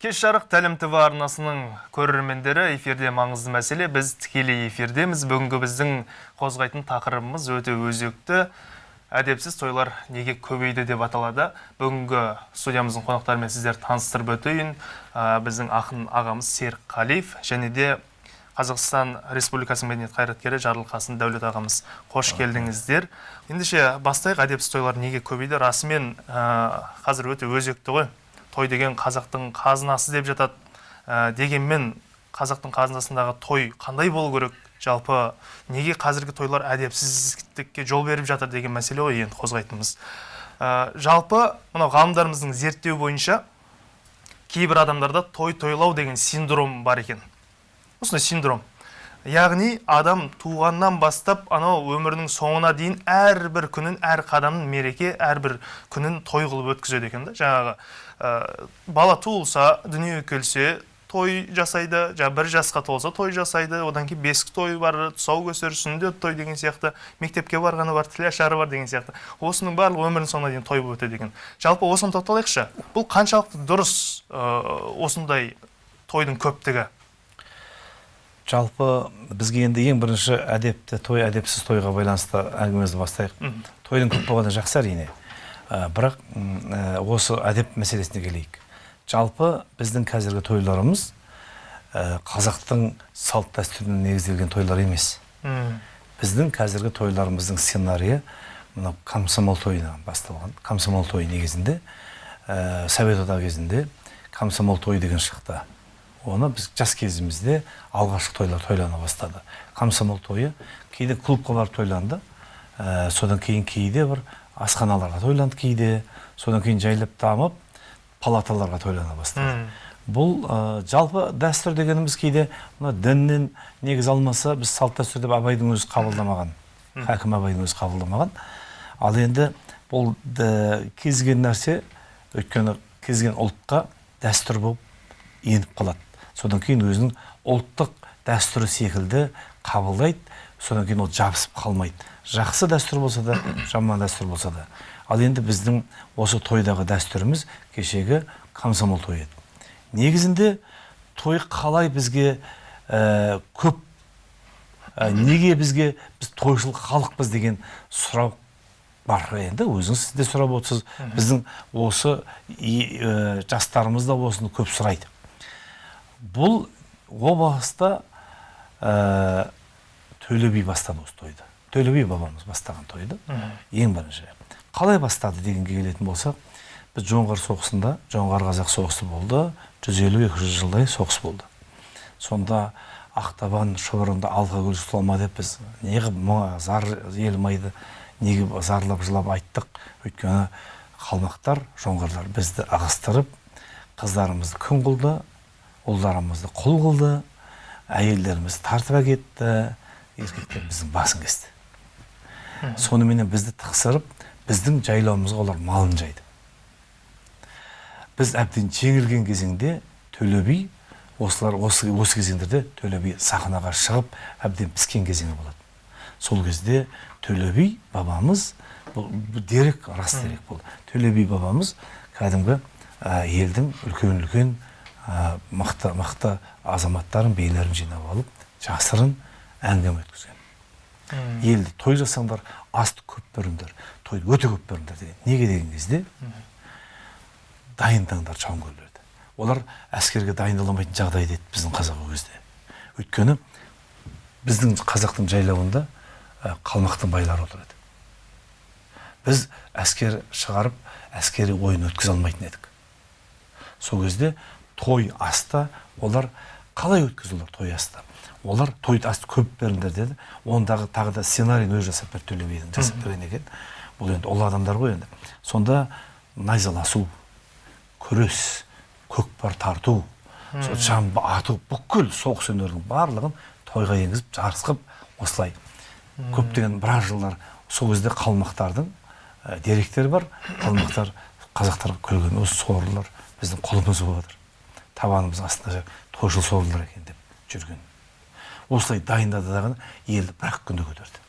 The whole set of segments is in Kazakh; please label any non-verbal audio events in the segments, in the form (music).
кеш жарық тәлім тв арнасының көрермендері эфирде маңызды мәселе. Біз тікелей эфирдеміз. Бүгінгі біздің қозғайтын тақырыбымыз өте өзекті. Әдепсіз тойлар неге көбейді деп аталады. Бүгінгі студиямыздың қонақтарымен сіздер таныстырып өтейін. Ә, біздің ақын ағамыз серік қалиев және де қазақстан республикасының мәдениет қайраткері жарылқасын дәулет ағамыз. Қош келдіңіздер. Ендеше бастайық. Әдепсіз тойлар неге көбейді? Расымен ә, қазір өте өзекті ғой. Той деген қазақтың қазынасы деп жатады. Ә, дегенмен қазақтың қазынасындағы той қандай болу керек? Жалпы неге қазіргі тойлар әдепсіздікке жол беріп жатыр деген мәселе ғой енді қозғайтынымыз. Ә, жалпы мынау ғалымдарымыздың зерттеу бойынша кейбір адамдарда той тойлау деген синдром бар екен. Осындай синдром. Яғни адам туғаннан бастап анау өмірінің соңына дейін әрбір күнін әр қадамын мереке әрбір күнін той қылып өткізеді екен да. Жаңағы бала туылса дүниеге келсе той жасайды жаңағы бір жасқа толса той жасайды одан кейін бесік той бар тұсаукесер сүндет той деген сияқты мектепке барғаны бар тілашары бар деген сияқты. Осының барлығы өмірінің соңына дейін той болып өтеді екен. Жалпы осыны тоқталайықшы. Бұл қаншалықты дұрыс ә, осындай тойдың көптігі? Жалпы бізге енді ең бірінші әдепті той әдепсіз тойға байланысты әңгімемізді бастайық. Тойдың көп болғаны жақсы әрине. Бірақ м, ә, осы әдеп мәселесіне келейік. Жалпы біздің қазіргі тойларымыз ә, қазақтың салт дәстүріне негізделген тойлар емес. Біздің қазіргі тойларымыздың сценарийі мынау комсомол тойынан басталған. Комсомол тойы негізінде ә, совет одағы кезінде комсомол тойы деген шықты оны біз жас кезімізде алғашқы тойлар тойлана бастады. Комсомол тойы кейде клубқа барып тойланды. Ә, содан кейін кейде бір асханаларға тойланды кейде содан кейін жайлап дамып палаталарға тойлана бастады. Бұл ә, жалпы дәстүр дегеніміз кейде мына діннен негіз алмаса біз салт дәстүр деп абайдың өзі қабылдамаған хәкім абайдың өзі қабылдамаған. Ал енді бұл да- кез келген нәрсе өйткені кез келген ұлтқа дәстүр болып еніп қалады. Содан кейін өзінің ұлттық дәстүрі секілді қабылдайды. Содан кейін ол жабысып қалмайды. Жақсы дәстүр болса да жаман дәстүр болса да. Ал енді біздің осы тойдағы дәстүріміз кешегі комсомол тойы. Еді негізінде той қалай бізге ә, көп ә, неге бізге біз тойшыл халықпыз деген сұрау бар. Енді өзіңіз сіз де сұрап отырсыз. Біздің осы ә, жастарымыз да осыны көп сұрайды. Бұл о баста ә, төле би бастады осы тойды төле би бабамыз бастаған тойды ең бірінші. Қалай бастады дегенге келетін болсақ біз жоңғар соғысында жоңғар қазақ соғысы болды 150-200 жылдай соғыс болды. Сонда ақтабан шұбырынды алқакөл сұлама деп біз неғып зар елмайды неге зарлап жылап айттық. Өйткені қалмақтар жоңғарлар бізді ығыстырып қыздарымызды күң қылды ұлдарымызды құл қылды әйелдерімізді тартып әкетті еркектер біздің басын кесті соныменен бізді тықсырып біздің жайлауымызға олар малын жайды. Біз әбден жеңілген кезеңде төле би осылар осы, осы кезеңдерде төле би сахнаға шығып әбден піскен кезеңі болады. Сол кезде төле би бабамыз бұл, бұл дерек рас дерек бұл төле би бабамыз кәдімгі ә, елдің үлкен үлкен ә, мықты мықты азаматтарын билерін жинап алып жасырын әңгіме өткізген елді той жасаңдар асты көп беріңдер тойды өте көп беріңдер деген. Неге деген кезде дайындаңдар жауынгерлерді. Олар әскерге дайындала алмайтын жағдайда еді біздің қазақ ол кезде. Өйткені біздің қазақтың жайлауында қалмақтың байлары отыр еді біз әскер шығарып әскери ойын өткізе алмайтын едік. Сол кезде той аста олар қалай өткізді олар той асты олар той асты көп беріңдер деді. Ондағы тағы да сценарийін өзі жасап берді төле бидің жасап берген екен бұл енді ұлы адамдар ғой енді. Сонда найзаласу күрес көкпар тарту сол жамбы ату бүкіл соғыс өнерінің барлығын тойға енгізіп жарыс қылып осылай көптеген біраз жылдар сол кезде қалмақтардың ә, деректері бар. Қалмақтар қазақтарға күлген осы сорлылар біздің құлымыз болып жатыр табанымыз астында тойшыл сорлылар екен деп жүрген. Осылай дайындады дағы елді бір ақ күнде көтерді.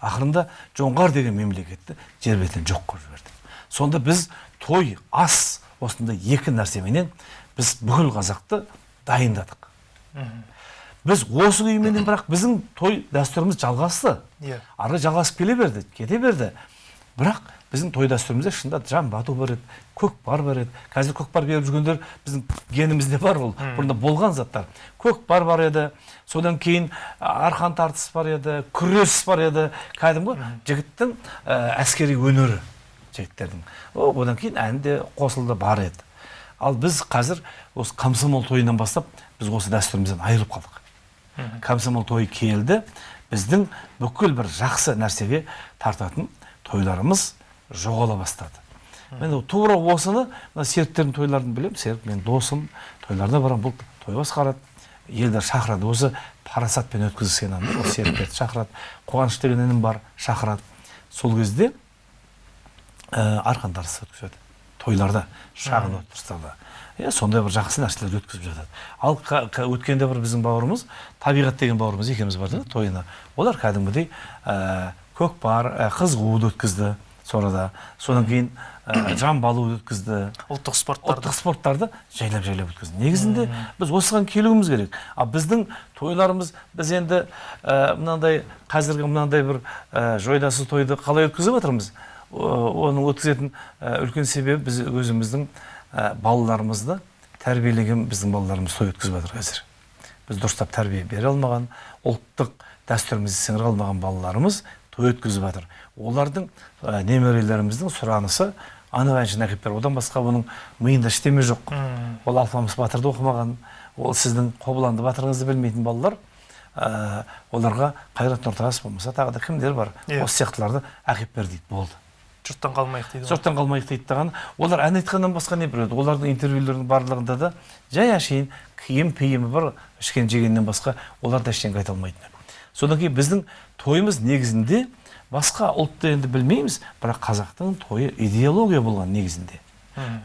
Ақырында жоңғар деген мемлекетті жер бетінен жоқ қылып жіберді. Сонда біз той ас осындай екі нәрсеменен біз бүкіл қазақты дайындадық. Біз осы күйменен бірақ біздің той дәстүріміз жалғасты. Иә. ары жалғасып келе берді кете берді. Бірақ біздің той дәстүрімізде шынында жан бату бар еді көкпар бар еді. Қазір көкпар беріп жүргендер біздің генімізде бар ол бұрында болған заттар. Көкпар бар еді содан кейін арқан тартыс бар еді күрес бар еді. Кәдімгі жігіттің ә, әскери өнері жігіттердің. Одан кейін ән де қосылды бар еді. Ал біз қазір осы комсомол тойынан бастап біз осы дәстүрімізден айырылып қалдық. Комсомол тойы келді біздің бүкіл бір жақсы нәрсеге тартатын тойларымыз жоғала бастады. Мен тура осыны мына серіктердің тойларын білемін серік менің досым тойларына барамын бұл той басқарады елдер шақырады осы парасатпен өткізген адам ол серіктерді шақырады қуаныш деген інім бар шақырады. Сол кезде ә, арқан тартысы өткізеді тойларда шағын отырыстарда. Иә сондай бір жақсы нәрселер өткізіп жатады. Ал өткенде бір біздің бауырымыз табиғат деген бауырымыз екеуміз барды тойына. Олар кәдімгідей ә, көкпар ә, қыз қууды өткізді сонада содан кейін ә, (clears throat) жамбы алуды өткізді. Ұлттық спорттарды. Ұлттық спорттарды жайлап жайлап өткізді. Негізінде біз осыған келуіміз керек. Ал біздің тойларымыз біз енді ә, мынандай қазіргі мынандай бір ә, жойдасы тойды қалай өткізіп жатырмыз оның өткізетін ә, үлкен себебі біз өзіміздің ә, балаларымызды тәрбиелеген біздің балаларымыз той өткізіп жатыр қазір. Біз дұрыстап тәрбие бере алмаған ұлттық дәстүрімізді сіңіре алмаған балаларымыз той өткізіп жатыр. Олардың ә, немерелеріміздің сұранысы анық әншіні әкеліп бер одан басқа бұның миында ештеме жоқ. Ол алпамыс батырды оқымаған ол сіздің қобыланды батырыңызды білмейтін балалар ә, оларға қайрат нұртас болмаса тағы да кімдер бар? Иә. осы сияқтыларды әкеліп бер дейді болды. Жұрттан қалмайық дейді жұрттан қалмайық дейді даған олар ән айтқаннан басқа не біледі? Олардың интервьюлерінің барлығында да жай әшейін киім пиімі бар ішкен жегеннен басқа олар да ештеңе айта алмайтын содан кейін біздің тойымыз негізінде басқа ұлтты енді білмейміз бірақ қазақтың тойы идеология болған негізінде.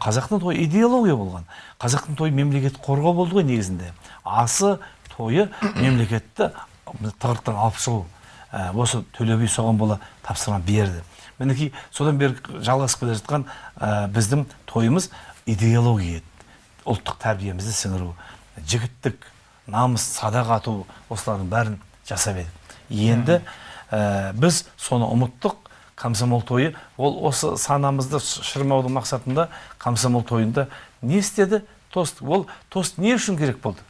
Қазақтың тойы идеология болған. Қазақтың тойы мемлекет қорғау болды ғой негізінде. Асы тойы мемлекетті тығырықтан алып шығу Ә, осы төле би соған бола тапсырма берді. Мінекей содан бері жалғасып келе жатқан ә, біздің тойымыз идеология. Еді ұлттық тәрбиемізді сіңіру жігіттік намыс садақ ату осылардың бәрін жасап едік. Енді ә, біз соны ұмыттық. Комсомол тойы ол осы санамызды шырмаудың мақсатында комсомол тойында не істеді? Тост. Ол тост не үшін керек болды?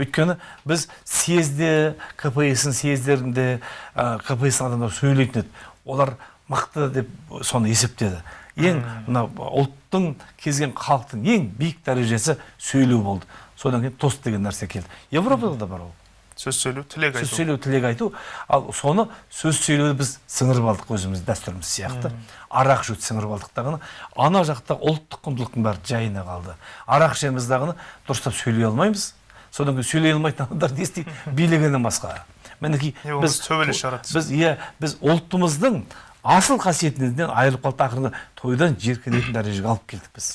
Өйткені біз съезде кпс съездерінде ә, кпс адамдар сөйлейтін еді олар мықты деп соны есептеді. Ең мына ұлттың кезген халықтың ең биік дәрежесі сөйлеу болды. Содан кейін тост деген нәрсе келді. Европада да бар ол. Сөз сөйлеу тілек сөз айту сөйлеу тілек айту. Ал соны сөз сөйлеуді біз сіңіріп алдық өзіміз дәстүріміз сияқты. Арақ ішуді сіңіріп алдық дағыны ана жақта ұлттық құндылықтың бәрі жайына қалды. Арақ ішеміз дағыны дұрыстап сөйлей алмаймыз. Содан кейін сөйлей алмайтын адамдар не істейді? (laughs) Билегеннен басқа. Мінекей Не болмаса төбелес шығарады. біз иә біз ұлтымыздың асыл қасиетінен айырылып қалдық ақырында тойдан жеркенетін дәрежеге алып келдік біз.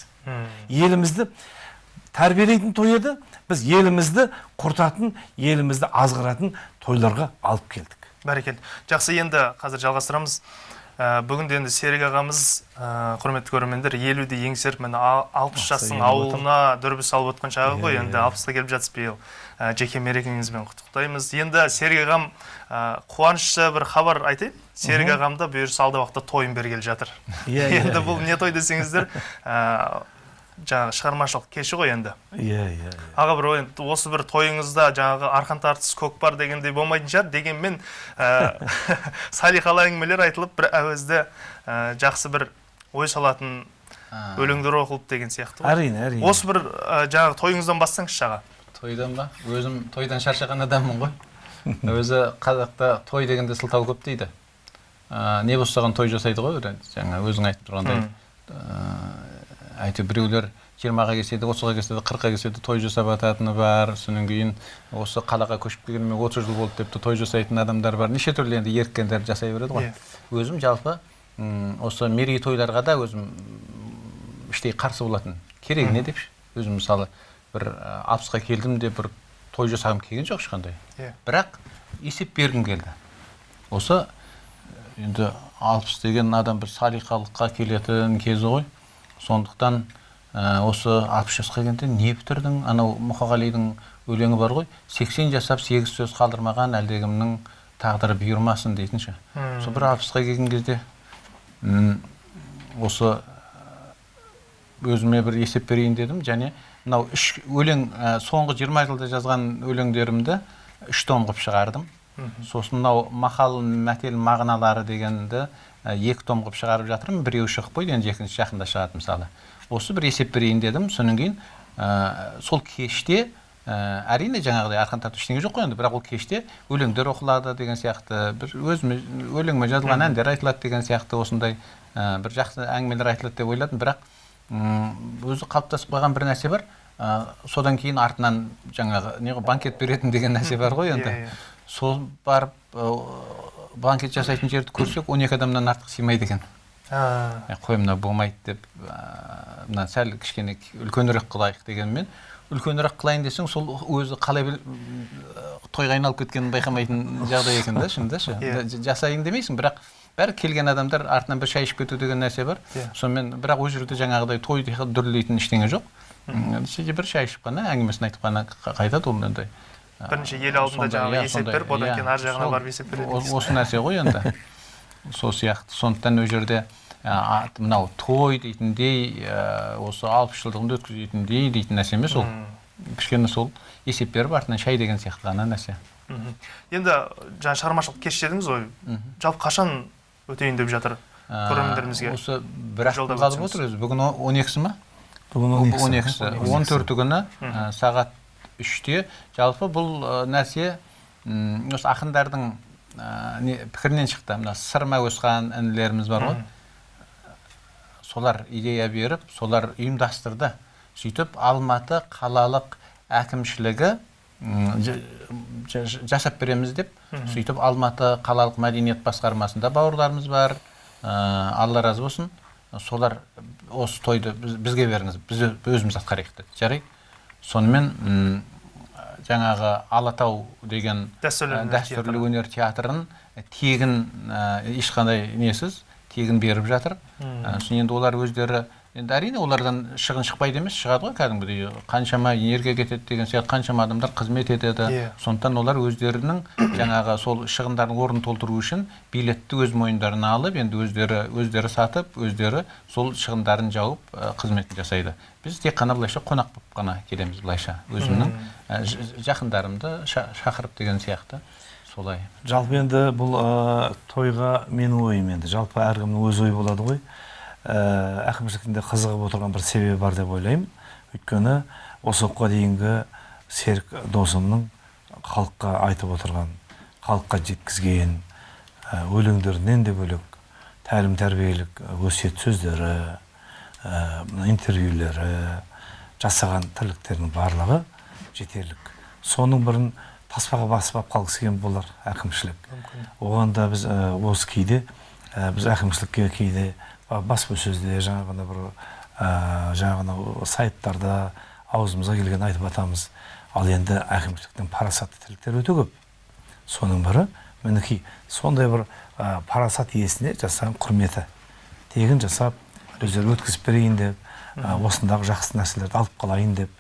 Елімізді тәрбиелейтін той еді біз елімізді құртатын елімізді азғыратын тойларға алып келдік. Бәрекелді. Жақсы енді қазір жалғастырамыз. Ә, бүгінде енді серік ағамыз ә, құрметті көрермендер елуді еңсеріп міне алпыс жастың ауылына дүрбі салып отқан шағы ғой. Иә, енді иә. алпысқа келіп жатсыз биыл. Ә, жеке мерекеңізбен құттықтаймыз. Енді серік ағам ә, қуанышты бір хабар айтайын. Серік ағамда бұйырса алдағы уақытта тойын бергелі жатыр. Иә, (laughs) енді бұл не той десеңіздер (laughs) ә, жаңағы шығармашылық кеші ғой енді. Иә иә аға бір ой, осы бір тойыңызда жаңағы арқан тартыс көкпар дегендей болмайтын шығар. Дегенмен ә, (laughs) салиқалы әңгімелер айтылып бір әуезді ә, жақсы бір ой салатын өлеңдер оқылып деген сияқты ғой. Әрине әрине. Осы бір ә, жаңағы тойыңыздан бастаңызшы аға. Тойдан ба? Өзім тойдан шаршаған адаммын ғой. Өзі қазақта той дегенде сылтау көп дейді. Ә, не болса соған той жасайды ғой жаңа өзің айтып тұрғандай. Ә, әйтеуір біреулер жиырмаға келсе де отызға келсе де қырыққа келсе де той жасап жататыны бар. Содан кейін осы қалаға көшіп келгеніме отыз жыл болды деп той жасайтын адамдар бар. Неше түрлі енді еріккендер жасай береді ғой. Иә. өзім жалпы осы мерейтойларға да өзім іштей қарсы болатын. Керек не деп өзім мысалы бір алпысқа келдім деп бір той жасағым келген жоқ ешқандай. Иә. бірақ есеп бергім келді. Осы енді алпыс деген адам бір салиқалыққа келетін кезі ғой. Сондықтан ә, осы алпыс жасқа келгенде не бітірдің анау мұқағалидың өлеңі бар ғой сексен жасап сегіз сөз қалдырмаған әлдекімнің тағдыры бұйырмасын дейтін ше сол бір алпысқа келген кезде осы өзіме бір есеп берейін дедім. Және мынау үш өлең ә, соңғы 20 жылда жазған өлеңдерімді үш том қылып шығардым сосын мынау мақал мәтел мағыналары дегенді екі том қылып шығарып жатырмын біреуі шығып қойды енді екінші жақында шығады мысалы. Осы бір есеп берейін дедім содан кейін ә, сол кеште ә, әрине жаңағыдай арқан тарту ештеңе жоқ қой енді бірақ ол кеште өлеңдер оқылады деген сияқты бір өзіме өлеңіме жазылған әндер айтылады деген сияқты осындай ә, бір жақсы әңгімелер айтылады деп ойладым. Бірақ өзі қалыптасып қалған бір нәрсе бар. Ә, содан кейін артынан жаңағы не ғой банкет беретін деген нәрсе бар (laughs) ғой енді. Иә, иә. сол барып банкет жасайтын жерді көрсек 12 адамнан артық сыймайды екен. Қой мына болмайды деп мына сәл кішкене үлкенірек қылайық дегенмен үлкенірек қылайын десең сол өзі қалай біл тойға айналып кеткенін байқамайтын жағдай екен да шынында ше. Иә. Жасайын демейсің бірақ бәрі келген адамдар артынан бір шай ішіп кету деген нәрсе бар. Иә. сонымен бірақ ол жерде жаңағыдай той дүрлейтін ештеңе жоқ. Сөйтіп бір шай ішіп қана әңгімесін айтып қана қайтады ол енді Бірінші ел алдында жаңағы иә, есеп беріп, одан иә, кейін ар жағына барып есеп береді осы нәрсе ғой енді. (laughs) Сол сияқты. Сондықтан ол жерде мынау той дейтіндей осы алпыс жылдығында өткізетіндей дейтін нәрсе емес ол. Кішкене сол есеп беріп артынан шай деген сияқты ғана нәрсе. Енді жаңа шығармашылық кеш дедіңіз ғой. Жалпы қашан өтейін деп жатыр көрермендерімізге? осы бір ақ қалып отыр өзі бүгін он екісі ма? Бүгін он екісі. Он төрті күні сағат үште. Жалпы бұл нәрсе осы ақындардың ә, не, пікірінен шықты. Мына сырма өсқан інілеріміз бар ғой. Солар идея беріп солар ұйымдастырды. Сөйтіп алматы қалалық әкімшілігі жасап береміз деп. Сөйтіп алматы қалалық мәдениет басқармасында бауырларымыз бар. Ә, алла разы болсын. Солар осы тойды біз- бізге беріңіз. Біз өз- өзіміз атқарайық деді жарайды? Сонымен жаңағы алатау деген Дәстүрлі ә, өнер өнер театрын тегін ә, ешқандай несіз тегін беріп жатыр. Ә, сосын енді олар өздері енді әрине олардан шығын шықпайды емес шығады ғой кәдімгідей. Қаншама энергия кетеді деген сияқты қаншама адамдар қызмет етеді. Иә. сондықтан олар өздерінің (coughs) жаңағы сол шығындардың орнын толтыру үшін билетті өз мойындарына алып енді өздері өздері сатып өздері сол шығындарын жауып ә, қызметін жасайды. Біз тек қана былайша қонақ болып қана келеміз былайша. Өзімнің ә, жақындарымды ша- шақырып деген сияқты. Солай. Жалпы енді бұл ә, тойға менің ойым енді. Жалпы әркімнің өз ойы болады ғой. Әкімшіліктің де қызығып отырған бір себебі бар деп ойлаймын. Өйткені осы уақытқа дейінгі серік досымның халыққа айтып отырған халыққа жеткізген ә, өлеңдерінен де бөлек тәлім тәрбиелік өсиет сөздері ә, интервьюлері жасаған тірліктерінің барлығы жетерлік. Соның бірін таспаға басып алып қалғысы келген болар әкімшілік. оған да біз ә, осы кейде ә, біз әкімшілікке кейде баспасөзде жаңағыда бір ә, жаңағы сайттарда аузымызға келген айтып жатамыз ал енді әкімшіліктің парасатты тірліктері өте көп. Соның бірі мінекей сондай бір ә, парасат иесіне жасаған құрметі. Тегін жасап өздері өткізіп берейін деп ә, осындағы жақсы нәрселерді алып қалайын деп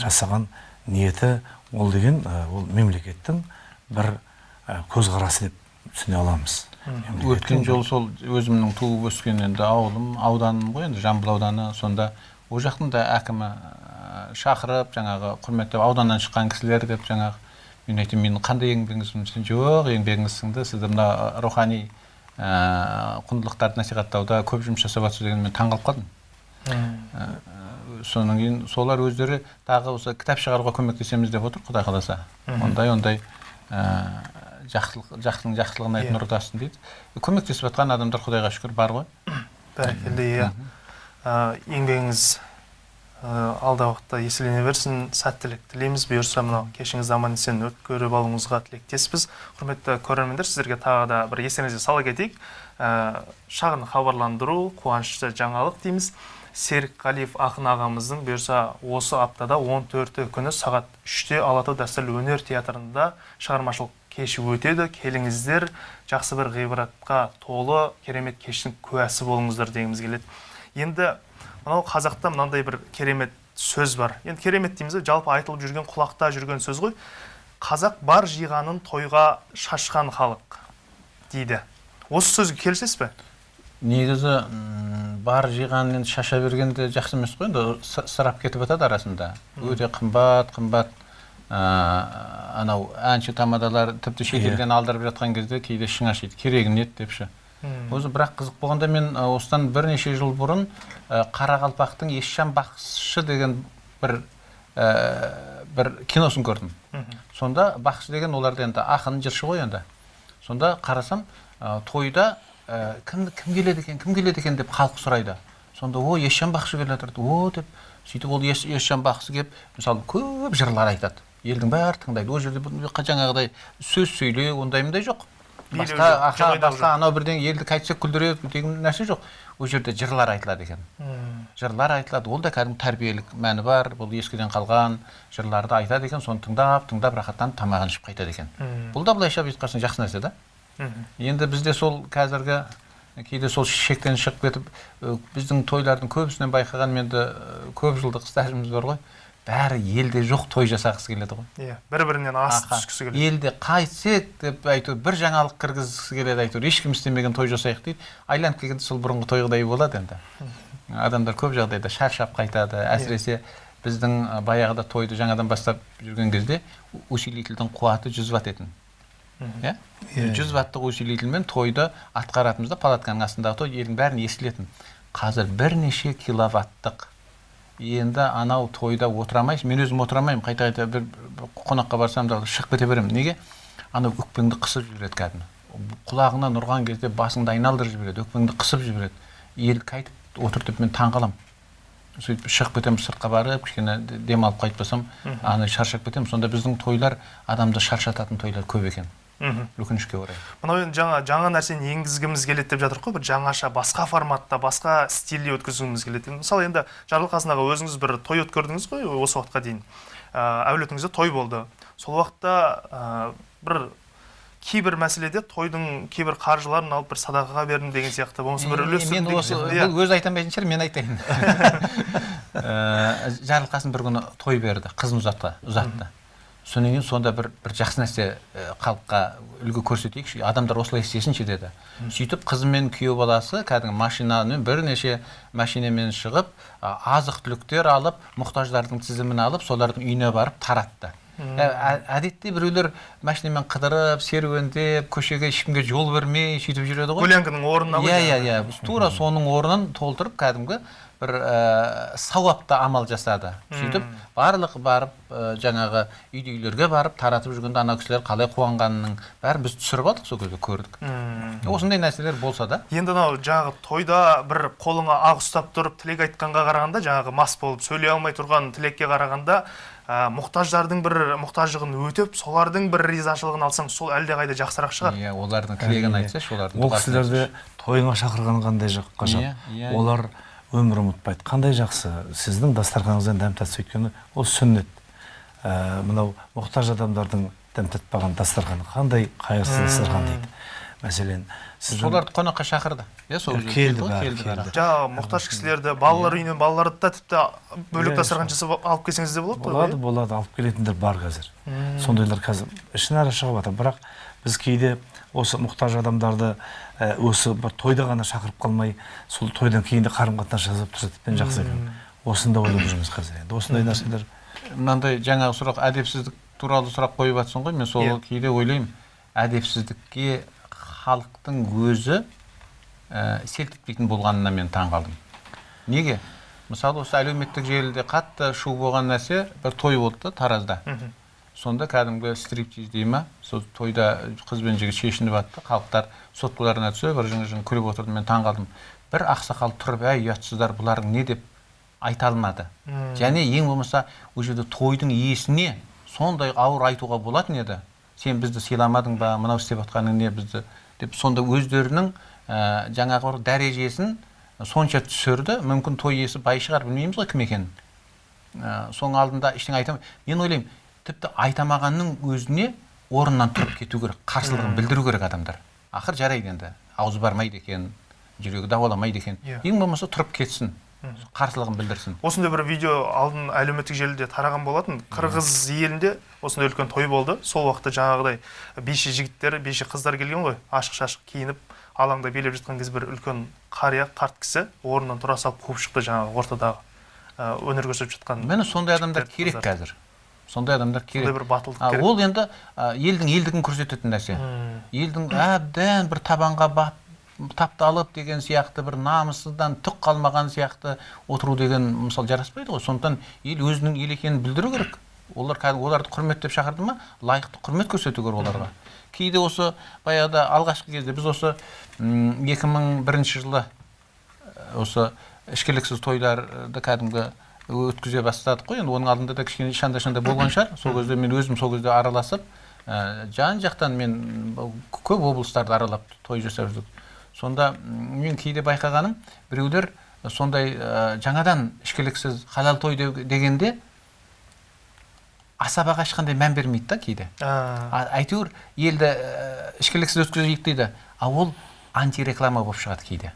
жасаған ниеті ол деген ә, ол мемлекеттің бір ә, көзқарасы деп түсіне аламыз. Өткен жол сол өзімнің туып өскен енді ауылым ауданым ғой енді жамбыл ауданы. Сонда ол жақтың да әкімі шақырып жаңағы құрметтеп ауданнан шыққан кісілер деп жаңағы мен айтамын менің қандай еңбегіңіз жоқ еңбегіңіз сіңді сізді мына рухани ә, құндылықтарды насихаттауда көп жұмыс жасап жатсыз деген мен таңқалып қалдым Ә, содан кейін солар өздері тағы осы кітап шығаруға көмектесеміз деп отыр құдай қаласа. Ондай ондай ә, жақсылық жақсының жақсылығын айт Иә. нұр дейді. Көмектесіп жатқан адамдар құдайға шүкір бар ғой. Бәрекелді иә. Еңбегіңіз алдағы уақытта еселене берсін. Сәттілік тілейміз. Бұйырса мынау кешіңізді аман есен өткеріп алуыңызға тілектеспіз. Құрметті көрермендер сіздерге тағы да бір естеріңізге сала кетейік. Ә, шағын хабарландыру қуанышты жаңалық дейміз. Серік қалиев ақын ағамыздың бұйырса осы аптада 14 күні сағат 3-те алатау дәстүрлі өнер театрында шығармашылық кеші өтеді. Келіңіздер жақсы бір ғибратқа толы керемет кештің куәсі болыңыздар дегіміз келеді. Енді мынау қазақта мынандай бір керемет сөз бар. Енді керемет дейміз жалпы айтылып жүрген құлақта жүрген сөз ғой. Қазақ бар жиғанын тойға шашқан халық дейді. Осы сөзге келісесіз бе? Негізі бар жиған енді шаша берген де жақсы емес қой. Енді сы- ысырап кетіп жатады арасында. Өте қымбат қымбат анау әнші тамадалар тіпті шетелден алдырып жатқан кезде кейде ішің ашиды керегі не еді депші? Өзі бірақ қызық болғанда мен ә, осыдан бірнеше жыл бұрын ә, қарақалпақтың есжан бақсышы деген бір ә, бір киносын көрдім. Сонда бақсы деген оларда енді ақын жыршы ғой енді. Сонда қарасам ә, тойда ә, кім кім келеді екен кім келеді екен деп халық сұрайды. Сонда о есжан бақсы келе жатыр о деп сөйтіп ол ес, есжан бақсы келіп мысалы көп жырлар айтады. Елдің бәрі тыңдайды. ол жерде жаңағыдай сөз сөйлеу ондай мындай жоқ басқа аха, басқа анау бірдеңе елді қайтсек күлдіреді деген нәрсе жоқ. ол жерде жырлар айтылады екен. Жырлар айтылады. ол да кәдімгі тәрбиелік мәні бар. бұл ескіден қалған жырларды айтады екен соны тыңдап тыңдап рахаттанып тамағын ішіп қайтады екен. Бұл да былайша бүйтіп қарасаң жақсы нәрсе да. Енді бізде сол қазіргі кейде сол шектен шығып кетіп біздің тойлардың көбісінен байқаған енді көп жылдық стажымыз бар ғой. Бәрі елде жоқ той жасағысы келеді ғой. Иә бір бірінен асып түскісі келеді. елде қайтсек деп әйтеуір бір жаңалық кіргізгісі келеді әйтеуір ешкім істемеген той жасайық дейді. Айналып келгенде сол бұрынғы тойғыдай болады енді. Адамдар көп жағдайда шаршап қайтады. Әсіресе біздің баяғыда тойды жаңадан бастап жүрген кезде усилительдің қуаты жүз ватт етін. Иә? Жүз ваттық усилительмен тойды атқаратынбыз да палатканың астындағы той елдің бәріне естілетін. Қазір бірнеше киловаттық енді анау тойда отыра алмайсың. Мен өзім отыра алмаймын. Қайта қайта бір, қонаққа барсам да шығып кете беремін. Неге? Анау өкпеңді қысып жібереді кәдімгі. Құлағыңнан ұрған кезде басыңды айналдырып жібереді. Өкпеңді қысып жібереді. Ел қайтып отыр деп мен таң қаламын сөйтіп шығып кетемін сыртқа барып кішкене де- демалып қайтпасам ана шаршап кетемін. Сонда біздің тойлар адамды шаршататын тойлар көп екен. Өкінішке орай. Мынау енді жаңа жаңа нәрсені енгізгіміз келеді деп жатыр ғой бір жаңаша басқа форматта басқа стильде өткізгіміз келеді. Мысалы енді жарылқасын өзіңіз бір той өткердіңіз ғой осы уақытқа дейін. Ә, әулетіңізде той болды. Сол уақытта ә, бір кейбір мәселеде тойдың кейбір қаржыларын алып бір садақаға бердім деген сияқты. Болмаса бір үлес мен осы бұл өзі айта алмайтын шығар мен айтайын. (laughs) Ә, жарылқасын бір күні той берді қызын ұзатты ұзатты. Содан кейін сонда бір бір жақсы нәрсе халыққа үлгі көрсетейікші. Адамдар осылай істесінші деді. Сөйтіп қызы мен күйеу баласы кәдімгі машинамен бірнеше машинамен шығып азық түліктер алып мұқтаждардың тізімін алып солардың үйіне барып таратты. Ә, ә- әдетте біреулер машинамен қыдырып серуендеп көшеге ешкімге жол бермей сөйтіп жүреді ғой. Гулянканың орнына ғой иә иә иә. Тура соның орнын толтырып кәдімгі бір ә, сауапты амал жасады. Сөйтіп барлық барып ә, жаңағы үйді үйлерге барып таратып жүргенде ана кісілер қалай қуанғанының бәрін біз түсіріп алдық сол кезде көрдік. Осындай нәрселер болса да. Енді анау жаңағы тойда бір қолыңа ақ ұстап тұрып тілек айтқанға қарағанда жаңағы мас болып сөйлей алмай тұрған тілекке қарағанда ә, мұқтаждардың бір мұқтаждығын өтеп солардың бір ризашылығын алсаң сол әлдеқайда жақсырақ шығар. Иә олардың тілегін айтсашы олардың ол кісілерді тойыңа шақырған қандай жақ Иә, ғажап иә, олар өмір ұмытпайды. Қандай жақсы. Сіздің дастарханыңыздан дәм татса өйткені ол сүннет. Ә, мынау мұқтаж адамдардың дәм татпаған дастарханы қандай қайырсыз дастархан дейді. Мәселен сіздің соларды қонаққа шақырды. Иә сол келді ғой, келді жаңағы мұқтаж кісілерді балалар үйінен балаларды да тіпті бөлек Иә, дастархан жасап алып келсеңіз де болады болады ғой болады. Алып келетіндер бар қазір. Сондайлар қазір ішінара шығып жатыр бірақ біз кейде осы мұқтаж адамдарды ә, осы бір тойда ғана шақырып қалмай сол тойдан кейін де қарым қатынас жасап тұрса тіптен жақсы екен. Осыны да ойлап жүрміз қазір енді. Осындай нәрселер мынандай жаңағы сұрақ әдепсіздік туралы сұрақ қойып жатсың ғой мен сол Иә. кейде ойлаймын. Әдепсіздікке халықтың өзі ә, селт етпейтін болғанына мен таң қалдым. Неге? Мысалы осы әлеуметтік желіде қатты шу болған нәрсе бір той болды да таразда. Сонда кәдімгі стриптиз дей ма? Сол тойда қыз бен жігіт шешініп жатты халықтар соткаларына түсіп бір жың жың күліп отырды мен таң қалдым бір ақсақал тұрып әй ұятсыздар бұларың не? деп айта алмады. Және ең болмаса ол жерде тойдың иесіне сондай ауыр айтуға болатын еді. Сен бізді сыйламадың ба? Мынау істеп жатқаның не бізді? деп сонда өздерінің ә, жаңағы бір дәрежесін сонша түсірді. Мүмкін той иесі бай шығар білмейміз ғой кім екенін. Ә, соның алдында ештеңе айта мен ойлаймын тіпті айтамағанның өзіне орнынан тұрып кету керек қарсылығын білдіру керек адамдар. Ақыр жарайды енді. Аузы бармайды екен жүрегі дауаламайды екен. Иә. ең болмаса тұрып кетсін қарсылығын білдірсін. Осындай бір видео алдын әлеуметтік желіде тараған болатын қырғыз елінде осындай үлкен той болды. Сол уақытта жаңағыдай биші жігіттер биші қыздар келген ғой. Ашық шашық киініп алаңда билеп жатқан кезде бір үлкен қария қарт кісі орнынан тұра салып қуып шықты жаңағы ортадағы өнер көрсетіп жатқан міне сондай адамдар керек қазір. Сондай адамдар сондай керек бір батылдық керек. ол енді елдің елдігін көрсететін нәрсе. Елдің әбден бір табанға бап тапталып деген сияқты бір намысыздан түк қалмаған сияқты отыру деген мысалы жараспайды ғой. Сондықтан ел өзінің ел екенін білдіру керек. Олар кәдімгі оларды құрметтеп шақырды ма? Лайықты құрмет көрсету керек оларға. Кейде осы баяғыда алғашқы кезде біз осы м, 2001 жылы ә, осы ішкіліксіз тойларды кәдімгі өткізе бастадық қой. Енді оның алдында да кішкене шанда шанда болған шығар. Сол кезде мен өзім сол кезде араласып ә, жан жақтан мен көп облыстарды аралап той жасап жүрдік. Сонда мен кейде байқағаным біреулер сондай ә, жаңадан ішкіліксіз халал той дегенде асабаға ешқандай мән бермейді да кейде. Әйтеуір елді ә, ішкіліксіз өткізейік дейді. А ол антиреклама болып шығады кейде.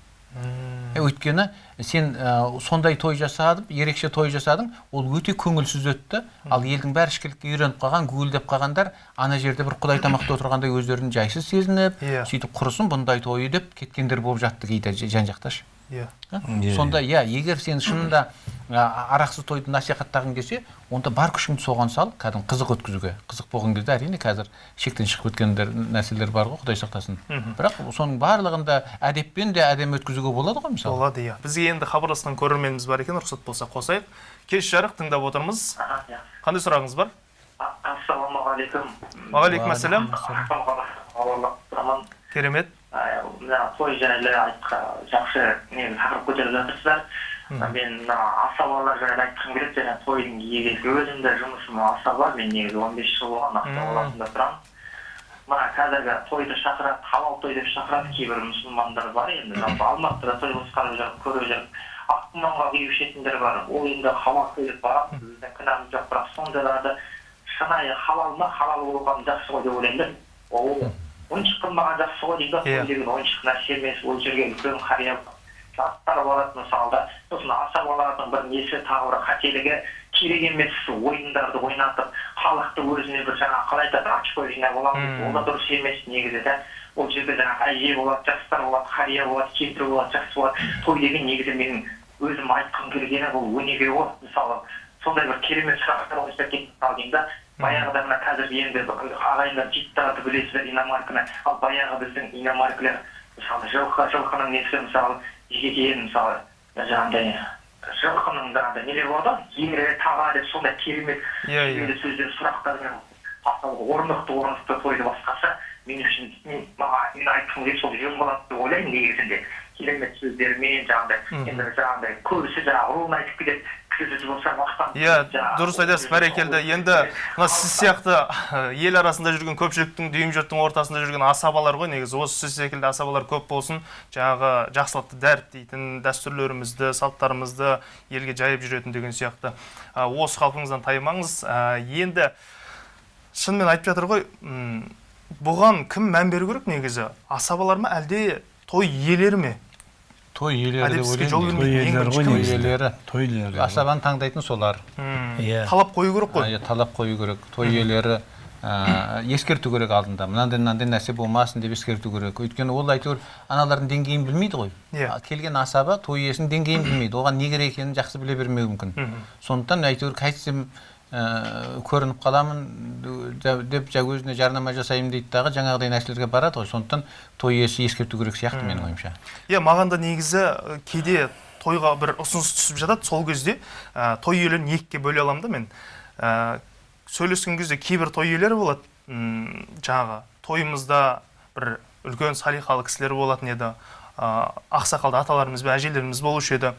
Өйткені сен ә, сондай той жасадың ерекше той жасадың ол өте көңілсіз өтті ал елдің бәрі ішкілікке үйреніп қалған гуілдеп қалғандар ана жерде бір құдай тамақта отырғандай өздерін жайсыз сезініп Иә. сөйтіп құрысын бұндай тойы деп кеткендер болып жатты кейде жан жақта ше. Иә? Иә, сонда иә. егер сен шынында арақсыз тойды насихаттағың келсе онда бар күшіңді соған сал кәдімгі қызық өткізуге. Қызық болған кезде әрине қазір шектен шығып кеткендер нәрселер бар ғой құдай сақтасын. Бірақ соның барлығында әдеппен де әдемі өткізуге болады ғой мысалы. Болады иә. Бізге енді хабарласқан көрерменіміз бар екен рұқсат болса қосайық. Кеш жарық тыңдап отырмыз. Қандай сұрағыңыз бар? Ассалаумағалейкум. Уағалейкум ассалам керемет. Мына той жайлы айтқа жақсы не тақырып көтеріп жатырсыздар мен мына асабалар жайлы айтқым келеді және тойдың иегесі өзім де жұмысым асаба мен негізі он бес жыл болған ақтау қаласында тұрамын мына қазіргі тойды шақырады халал той деп шақырады кейбір мұсылмандар бар енді жалпы алматыда той басқарып жүріп көріп жүріп аққұманға күйіп ішетіндер бар ол енді халал той деп барады біздің кінәміз жоқ бірақ сондайларды шынайы халал ма халал болған жақсы ғой деп ойлаймын да ол ойыншық қылмаған жақсы ғой дейді. Иә. ғой деген ойыншық нәрсе емес ол жерге үлкен қария жастар барады мысалы да сосын асабалардың бір несі тағы бір қателігі керек емес ойындарды ойнатып халықты өзіне бір жаңағы қалай айтады очко жинап аламыз ол да дұрыс емес негізі да. Ол жерде жаңағы әже болады жастар болады қария болады кемпір болады жақсы болады. Той деген негізі менің өзім айтқым келгені бұл өнеге ғой. Мысалы сондай бір керемет сұрақтар қойса кетіп қалдым да. Баяғыда мына қазір енді ағайындар життарды білесіздер иномарканы ал баяғы біздің иномаркілер мысалы жылқы жылқының несі мысалы жегеден мысалы жаңағыдай жылқының жаңағыдай нелер болады ғой? ері таға деп сондай керемет Иә, иә. сөздер сұрақтармен орнықты орнықты тойды басқарса мен үшін мен маған мен айтқым келеді сол жөн болады деп ойлаймын негізінде. Керемет сөздермен жаңағыдай енді жаңағыдай көбісі жаңағы руын айтып кетеді. Иә дұрыс айтасыз бәрекелді. енді мына сіз сияқты ел арасында жүрген көпшіліктің дүйім жұрттың ортасында жүрген асабалар ғой негізі. Осы сіз секілді асабалар көп болсын жаңағы жақсылықты дәріптейтін дәстүрлерімізді салттарымызды елге жайып жүретін деген сияқты. Осы қалпыңыздан таймаңыз. Енді шынымен айтып жатыр ғой бұған кім мән беру керек негізі? Асабалар ма әлде той иелері ме? Той иелері деп ойлаймын. той иелері ғой той иелері той иелері асабаны таңдайтын солар. Иә. талап қою керек қой. Иә, талап қою керек. Той иелері ескерту керек алдында. Мынандай мынандай нәрсе болмасын деп ескерту керек. Өйткені ол әйтеуір аналардың деңгейін білмейді ғой. Иә. Келген асаба той иесінің деңгейін білмейді. Оған не керек екенін жақсы біле бермеуі мүмкін. Сондықтан әйтеуір қайтсем көрініп қаламын деп жа өзіне жарнама жасаймын дейді дағы жаңағыдай нәрселерге барады ғой. Сондықтан той иесі ескерту керек сияқты менің ойымша. Иә маған да негізі кейде тойға бір ұсыныс түсіп жатады сол кезде ә, той иелерін екіге бөле аламын да мен. Ә, сөйлескен кезде кейбір той иелері болады. М, жаңағы тойымызда бір үлкен салиқалы кісілер болатын еді. Ә, ақсақалды аталарымыз бен әжелеріміз болушы еді.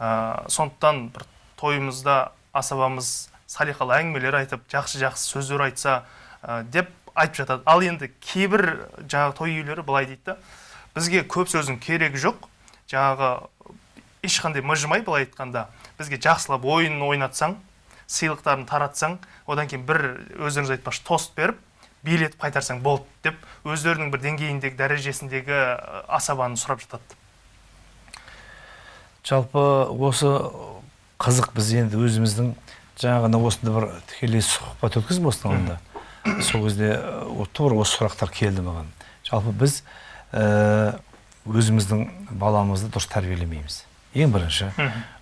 Ә, сондықтан бір тойымызда асабамыз салиқалы әңгімелер айтып жақсы жақсы сөздер айтса ә, деп айтып жатады. Ал енді кейбір жаңағы той иелері былай дейді да. Бізге көп сөздің керегі жоқ. Жаңағы ешқандай мыжымай былай айтқанда бізге жақсылап ойын ойнатсаң сыйлықтарын таратсаң одан кейін бір өздеріңіз айтпақшы тост беріп билетіп қайтарсаң болды деп өздерінің бір деңгейіндегі дәрежесіндегі асабаны сұрап жатады. Жалпы осы қызық біз енді өзіміздің жаңағына осында бір тікелей сұхбат өткіздім осының алдында сол кезде тура осы сұрақтар келді маған. Жалпы біз э, өзіміздің баламызды дұрыс тәрбиелемейміз. Ең бірінші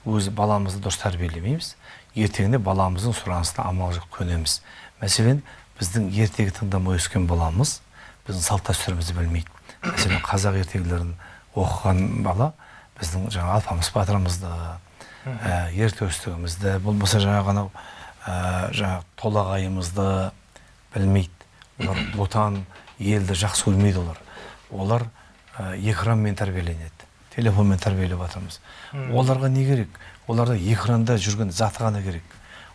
өз баламызды дұрыс тәрбиелемейміз. Ертеңіне баламыздың сұранысына амал жоқ көнеміз. Мәселен біздің ертегі тыңдамай өскен баламыз біздің салт дәстүрімізді білмейді. Мәселен қазақ ертегілерін оқыған бала біздің жаңағы алпамыс батырымызды ә, ер төстігімізді болмаса жаңағы анау ә, жаңағы толағайымызды білмейді. Олар (coughs) отан елді жақсы көрмейді олар. Олар ә, экранмен тәрбиеленеді телефонмен тәрбиелеп жатырмыз. Оларға не керек? Оларда экранда жүрген заты ғана керек.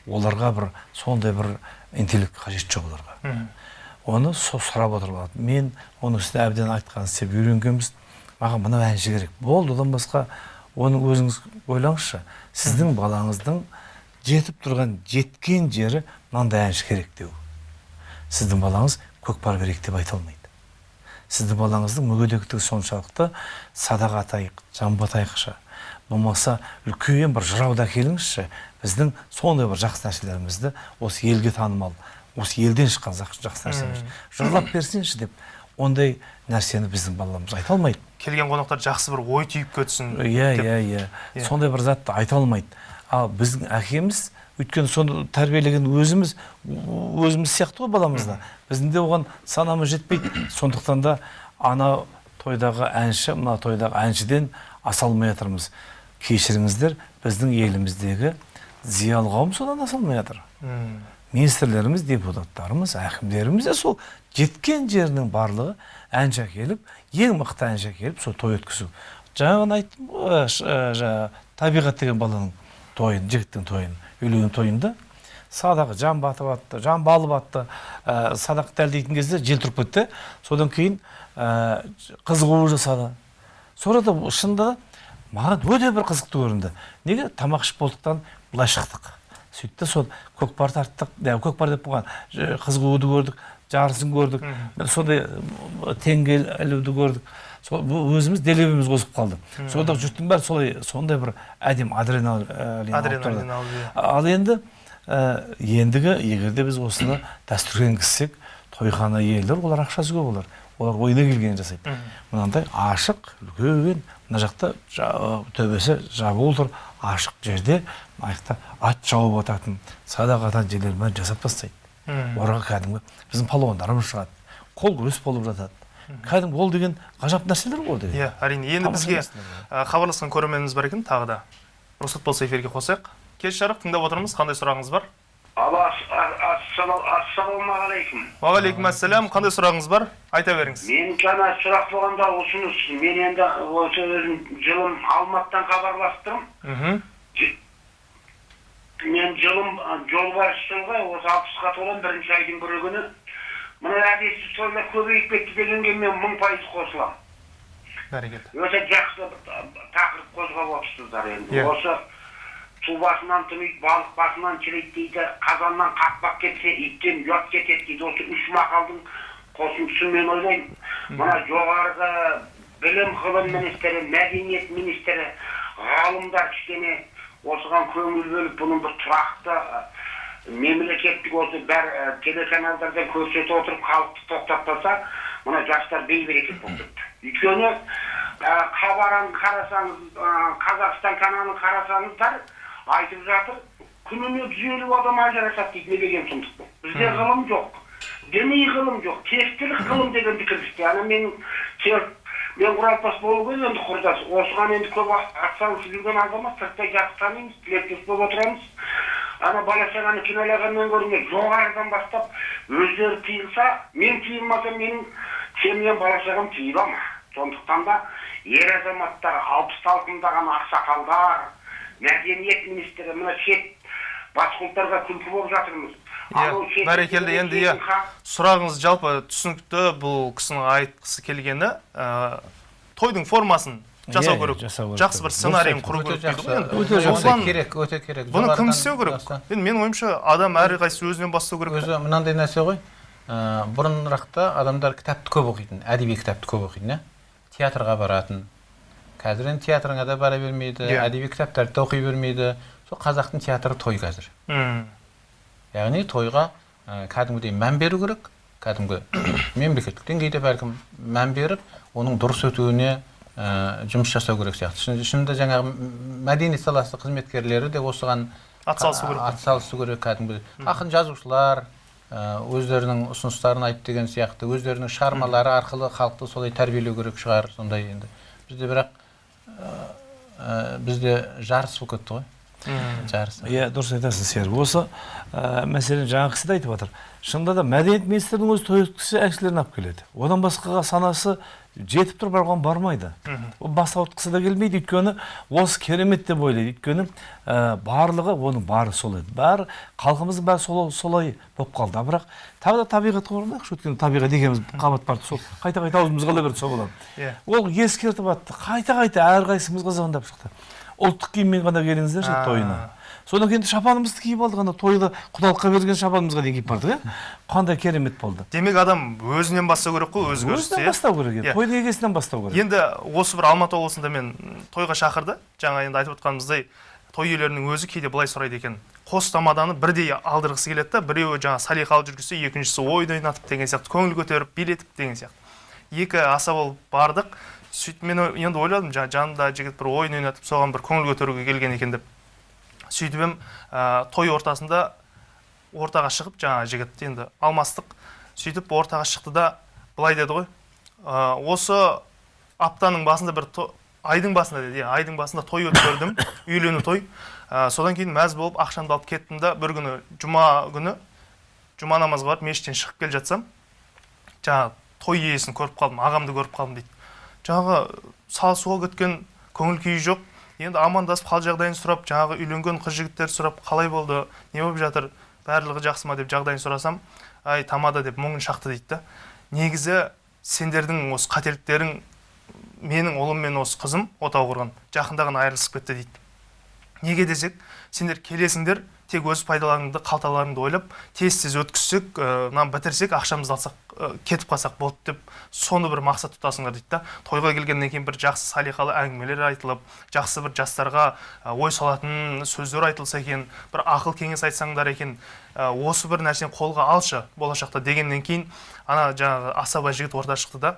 Оларға бір сондай бір интеллект қажет жоқ оларға. Оны со сұрап отырып алады. Мен оның үстіне әбден айтқан істеп үйренгенбіз. Маған мынау әнші керек болды одан басқа оның өзіңіз ойлаңызшы сіздің балаңыздың жетіп тұрған жеткен жері мынандай әнші керек деу. Сіздің балаңыз көкпар керек деп айта алмайды. Сіздің балаңыздың мүгедектігі соншалықты садақ атайық жамбы болмаса үлкен бір жырауды әкеліңізші біздің сондай бір жақсы нәрселерімізді осы елге танымал осы елден шыққан жақсы нәрсеміз жырлап берсеңші деп ондай нәрсені біздің балаларымыз айта алмайды. Келген қонақтар жақсы бір ой түйіп кетсін иә иә иә сондай бір затты айта алмайды. Ал біздің әкеміз өйткені соны тәрбиелеген өзіміз өзіміз сияқты ғой баламызда. Біздің де оған санамыз жетпейді. Сондықтан да ана тойдағы әнші мына тойдағы әншіден аса алмай жатырмыз. Кешіріңіздер біздің еліміздегі зиялы қауым содан аса алмай жатыр. Министрлеріміз депутаттарымыз әкімдеріміз де сол жеткен жерінің барлығы әнші әкеліп ең мықты әнші әкеліп сол той өткізу. Жаңа ғана айттым ғой ә, ш- ә, жаңа табиғат деген баланың тойын жігіттің тойын үйленген тойында садағы жан батып атты жан балып атты ә, садақ дәлдейтін кезде жел тұрып кетті. Содан кейін ә, қыз қуу жасады. Sonra да шынында да маған өте бір қызықты көрінді. Неге? Тамақ ішіп болдықтан былай шықтық. Сөйтті сол көкпар тарттық көкпар деп болған ж- қыз қууды көрдік. Жарысын көрдік. Сондай теңге ілуді көрдік. Сол өзіміз делебеміз қосып қалды сонда жұрттың бәрі солай сондай бір әдемі адреналин. Адреналин иә. ал енді ендігі егер де біз осыны дәстүрге енгізсек тойхана иелері олар ақшасы көп олар. Олар ойына келгенін жасайды. Мынандай ашық үлкен мына жақта жа- төбесі жабулы тұр. Ашық жерде мына жақта ат шауып ататын садақ ататын жерлерін бәрін жасап тастайды. Оларға кәдімгі біздің палуандарымыз шығады. Қол күрес болып жатады. Кәдімгі ол деген ғажап нәрселер ғой ол деген. Иә әрине. Енді бізге хабарласқан көрерменіміз бар екен тағы да. Рұқсат болса эфирге қосайық. Кеш жарық тыңдап отырмыз. Қандай сұрағыңыз бар? Алло ас- ас- ассалау- ассалаумағалейкум. Уағалейкум ассалям қандай сұрағыңыз бар? Айта беріңіз. Мен жаңа сұрақ болғанда ұсыныс. Мен енді осы өзім жылым алматыдан хабарласып тұрмын мхм мен жылым а, жолбарысшымын ғой осы алпысқа толамын бірінші айдың бірі күні. Мына әдетсіз тойлар көбейіп кетті дегенге мен мың пайыз қосыламын. Бәрекелді. Өте жақсы тақырып қозғап отырсыздар енді. Иә. осы су басынан түнейді балық басынан шірейді дейді қазаннан қақпақ кетсе иттен ұят кетеді дейді. Осы үш мақалдың қосындысын мен ойлаймын. Мына жоғарғы білім ғылым министрі мәдениет министрі ғалымдар кішкене осыған көңіл бөліп бұның бір тұрақты мемлекеттік осы бәр ы, телеканалдардан көрсетіп отырып халықты тоқтатпаса мына жастар бейберекет болып кетті. Өйткені ә, хабарын қарасаңыз ә, қазақстан каналын қарасаңыздар айтып жатыр күніне жүз елу адам ажырасады дейді не деген сұмдық бұл. Бізде ғылым жоқ діни ғылым жоқ тектілік (coughs) ғылым дегенді кіргізді ана менің мен құралпас болу керек енді құрдас. Осыған енді көп атсалысып жүрген азамат сырттай жақсы танимыз тілектес болып отырамыз. Ана бала шағаны кінәлағаннан гөрі мен жоғарыдан бастап өздері тыйылса мен тыйылмасам менің семьям бала шағам тыйыла ма? Сондықтан да ер азаматтар алпыс талқындаған ақсақалдар мәдениет министрі мына шет басқұлттарға күлкі болып жатырмыз. Иә бәрекелді. енді иә сұрағыңыз жалпы түсінікті бұл кісінің айтқысы келгені ә, тойдың формасын жасау Иә, керек. жасау керек. жақсы бір сценарийін құру керек дейді ғой. Осыған керек өте керек. бұны кім істеу керек? енді менің ойымша адам әрқайсысы өзінен бастау керек. өзі мынандай нәрсе ғой. Бұрынырақта адамдар кітапты көп оқитын әдеби кітапты көп оқитын иә. Театрға баратын. Қазір енді театрыңа да бара бермейді Иә. әдеби кітаптарды да оқи бермейді. Сол қазақтың театры той қазір. Мм. Яғни тойға ә, кәдімгідей мән беру керек кәдімгі мемлекеттік деңгейде бәлкім мән беріп оның дұрыс өтуіне ә, жұмыс жасау керек сияқты Шын- шынында жаңағы мәдениет саласы қызметкерлері де осыған Атсалысу керек. атсалысу керек кәдімгі ақын жазушылар өздерінің ұсыныстарын айтты деген сияқты өздерінің шығармалары арқылы халықты солай тәрбиелеу керек шығар сондай енді бізде бірақ ә, ә, бізде жарыс болып кетті ғой Мм. жарыс. Иә дұрыс айтасың серік. Осы ә, мәселен жаңағы кісі де айтып жатыр шынында да мәдениет министрінің өзі той өткізсе әншілерін алып келеді. Одан басқаға санасы жетіп тұр бірақ оған бармайды ол бас ауыртқысы да келмейді. Өйткені осы керемет деп ойлайды. Өйткені ә, барлығы оның бары сол еді. Бәрі халқымыздың бәрі солай, солай болып қалды. Бірақ тағы да табиғатқа оралмайықшы өйткені табиғат екеуміз қабат барды сол қайта қайта аузымыз қала берді сол балам Иә. ол ескертіп жатты қайта қайта әрқайсымызға звондап шықты. Ұлттық киіммен ғана келіңіздерші тойына. Содан кейін шапанымызды киіп алдық ана тойда құдалыққа берген шапанымызға дейін киіп бардық иә қандай керемет болды. Демек адам өзінен бастау керек қой өзгерісті өзінен бастау керек Иә. тойдың егесінен бастау керек. Енді осы бір алматы облысында мен тойға шақырды. Жаңа енді айтып отқанымыздай той иелерінің өзі кейде былай сұрайды екен. Қос тамаданы бірдей алдырғысы келеді да біреуі жаңағы салиқалы жүргізсе екіншісі ойын ойнатып деген сияқты көңіл көтеріп билетіп деген сияқты екі аса болып бардық. Сөйтіп мен енді ойладым. Жаңағы жанымда жігіт бір ойын ойнатып соған бір көңіл көтеруге келген екен деп сөйтіп ем ә, той ортасында ортаға шығып жаңағы жігіт енді алмастық сөйтіп ортаға шықты да былай деді ғой. «Ә, осы аптаның басында бір то- айдың басында деді иә айдың басында той өткердім (coughs) үйлену той. Ә, содан кейін мәз болып ақшамды алып кеттім да бір күні жұма күні жұма намазға барып мешіттен шығып келе жатсам жаңағы той иесін көріп қалдым ағамды көріп қалдым дейді. Жаңағы салысуға кеткен көңіл күйі жоқ. Енді амандасып хал жағдайын сұрап жаңағы үйленген қыз жігіттер сұрап қалай болды не болып жатыр барлығы жақсы ма деп жағдайын сұрасам ай тамада деп мұңын шақты дейді да. Негізі сендердің осы қателіктерің менің ұлым мен осы қызым отау құрған жақында ғана айырылысып кетті дейді. Неге десек сендер келесіңдер тек өз пайдаларыңды қалталарыңды ойлап тез тез өткізсек мынаны бітірсек ақшамызды алсақ ә, кетіп қалсақ болды деп соны бір мақсат тұтасыңдар дейді да. Тойға келгеннен кейін бір жақсы салиқалы әңгімелер айтылып жақсы бір жастарға ой салатын сөздер айтылса екен бір ақыл кеңес айтсаңдар екен осы бір нәрсені қолға алшы болашақта дегеннен кейін ана жаңағы асаба жігіт орта шықты да.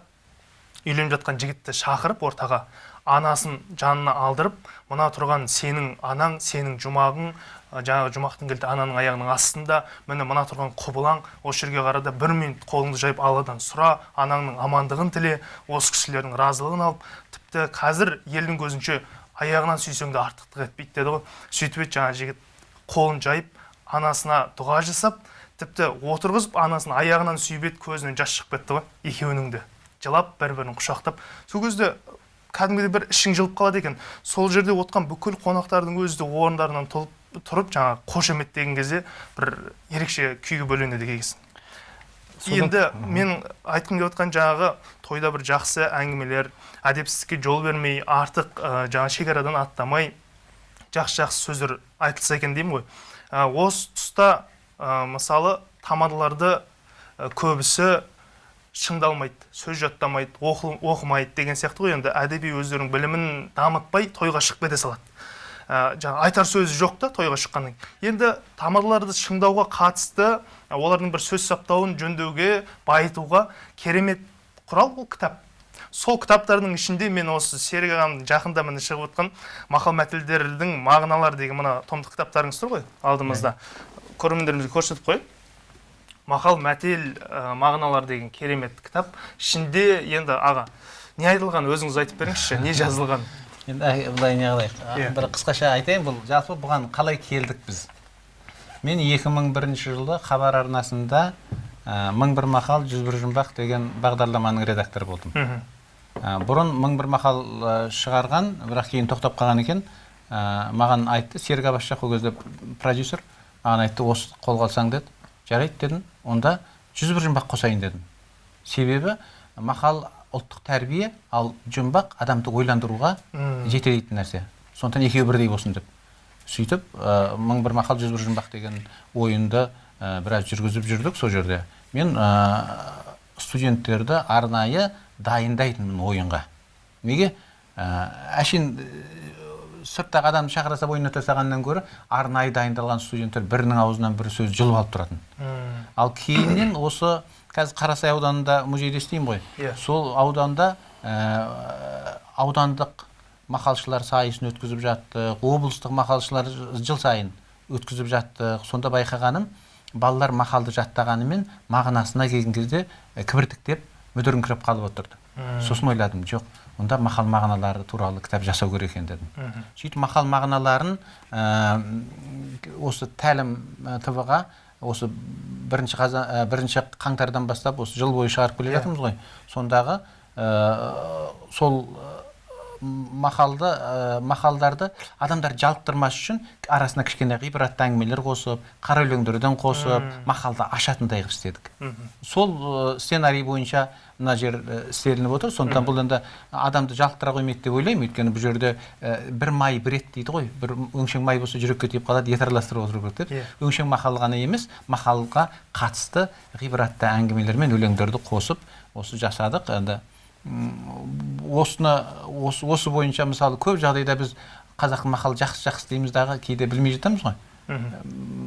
Үйленіп жатқан жігітті шақырып ортаға анасын жанына алдырып мына тұрған сенің анаң сенің жұмағың жаңағы жұмақтың кілті ананың аяғының астында міне мына тұрған құбылаң осы жерге қара да бір минут қолыңды жайып алладан сұра анаңның амандығын тіле осы кісілердің разылығын алып тіпті қазір елдің көзінше аяғынан сүйсең де артықтық етпейді деді ғой. Сөйтіп еді жаңағы жігіт қолын жайып анасына дұға жасап тіпті отырғызып анасын аяғынан сүйіп еді көзінен жас шығып кетті ғой екеуінің де. Жылап бір бірін құшақтап. Сол кезде кәдімгідей бір ішің жылып қалады екен. Сол жерде отқан бүкіл қонақтардың өзі де орындарынан тұлып, тұрып жаңағы қошеметтеген кезде бір ерекше күйге бөленеді екенсің. Енді мен айтқым келіп отқан жаңағы тойда бір жақсы әңгімелер әдепсіздікке жол бермей артық ә, жаңағы шекарадан аттамай жақсы жақсы сөздер айтылса екен деймін ғой. Ә, осы тұста ә, мысалы тамадаларды ә, көбісі шыңдалмайды сөз жаттамайды оқы- оқымайды деген сияқты ғой енді. Әдеби өздерінің білімін дамытпай тойға шығып кете салады. Ә, жаңағы айтар сөзі жоқ та тойға шыққаннан кейін. Енді тамадаларды шыңдауға қатысты ә, олардың бір сөз саптауын жөндеуге байытуға керемет құрал бұл кітап. Сол кітаптардың ішінде мен осы серік ағамның жақында міне шығып отқан мақал мәтелдердің мағыналары деген мына томдық кітаптарыңыз тұр ғой алдымызда. Көрермендерімізге көрсетіп қояйын мақал мәтел ә, мағыналар деген керемет кітап. Ішінде енді аға не айтылған? Өзіңіз айтып беріңізші не жазылған? Енді былай не қылайық? Иә. бір қысқаша айтайын бұл. Жалпы бұған қалай келдік біз? Мен 2001 жылы хабар арнасында ә, мың бір мақал жүз бір жұмбақ деген бағдарламаның редакторы болдым. Ә, бұрын мың бір мақал шығарған бірақ кейін тоқтап қалған екен ә, маған айтты серік аббасшах ол кезде продюсер маған айтты осы қолға алсаң деді жарайды дедім. Онда жүз бір жұмбақ қосайын дедім. Себебі мақал ұлттық тәрбие ал жұмбақ адамды ойландыруға жетелейтін нәрсе. Сондықтан екеуі бірдей болсын деп сөйтіп ә, мың бір мақал жүз бір жұмбақ деген ойынды ә, біраз жүргізіп жүрдік сол жерде. Мен ә, студенттерді арнайы дайындайтынмын ойынға. Неге? Әшейін сырттағы адамды шақыраса ойнына тастағаннан гөрі арнайы дайындалған студенттер бірінің аузынан бір сөз жұлып алып тұратын. Ал кейіннен осы қазір қарасай ауданында музейде істеймін ғой. Иә. сол ауданда ә, аудандық мақалшылар сайысын өткізіп жаттық облыстық мақалшылар жыл сайын өткізіп жаттық сонда байқағаным балалар мақалды жаттағанымен мағынасына келген кезде ә, кібіртіктеп мүдіріңкіреп қалып отырды. Сосын ойладым жоқ онда мақал мағыналары туралы кітап жасау керек екен дедім. Сөйтіп мақал мағыналарын ә, осы тәлім тв ға осы бірінші, қазан, ә, бірінші қаңтардан бастап осы жыл бойы шығарып келе жатырмыз ғой. Сондағы ә, сол ә, мақалды ә, мақалдарды адамдар жалықтырмас үшін арасына кішкене ғибратты әңгімелер қосып қара өлеңдерден қосып мақалды ашатындай қылып істедік. Сол ә, сценарий бойынша мына жер ә, істелініп отыр. Сондықтан бұл енді адамды жалықтыра қоймайды деп ойлаймын. Өйткені бұл жерде ә, бір май бір ет дейді ғой. Бір өңшең май болса жүрекке тиіп қалады ет араластырып отыру керек деп. Иә. өңшең мақал ғана емес мақалға қатысты ғибратты әңгімелер мен өлеңдерді қосып осы жасадық. Енді осыны осы, осы бойынша мысалы көп жағдайда біз қазақ мақал жақсы жақсы дейміз дағы кейде білмей жатамыз ғой.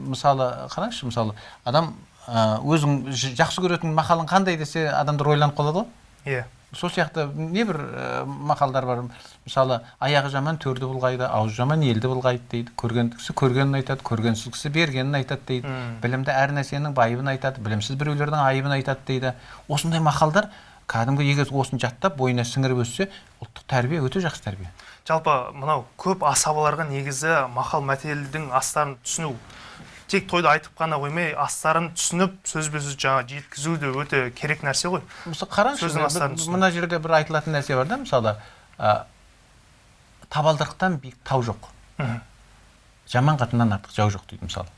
Мысалы қараңызшы мысалы адам өзің жақсы көретін мақалың қандай десе адамдар ойланып қалады ғой. Иә. Сол сияқты небір ә, мақалдар бар. Мысалы аяғы жаман төрді бұлғайды аузы жаман елді бұлғайды дейді. Көрген кісі көргенін айтады көргенсіз кісі бергенін айтады дейді. Білімді әр нәрсенің байыбын айтады білімсіз біреулердің айыбын айтады дейді. Осындай мақалдар кәдімгі егер осыны жаттап бойына сіңіріп өссе ұлттық тәрбие өте жақсы тәрбие. Жалпы мынау көп асабаларға негізі мақал мәтелдің астарын түсіну. Тек тойды айтып қана қоймай астарын түсініп сөзбе сөз жаңа жеткізу де өте керек нәрсе ғой. Мысалы қараңызшы мына жерде бір айтылатын нәрсе бар да мысалы ә, табалдырықтан биік тау жоқ. Жаман қатыннан артық жау жоқ дейді мысалы.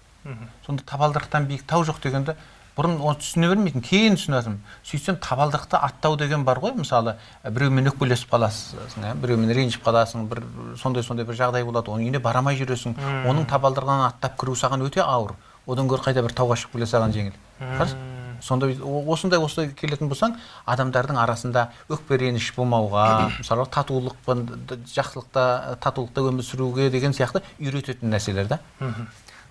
Сонда табалдырықтан биік тау жоқ дегенде бұрын оны түсіне бермейтін кейін түсінетінмін сөйтсем табалдырықты аттау деген бар ғой мысалы ә, біреумен өкпелесіп қаласың ә, біреумен ренжіп қаласың бір сондай сондай бір жағдай болады оның үйіне бара алмай жүресің оның табалдырығынан аттап кіру саған өте ауыр. Одан гөрі қайда бір тауға шығып келе саған жеңіл. Сонда осындай осылай келетін болсаң адамдардың арасында өкпе реніш болмауға мысалы татулықпен д- жақсылықта татулықта өмір сүруге деген сияқты үйрететін нәрселер да мхм.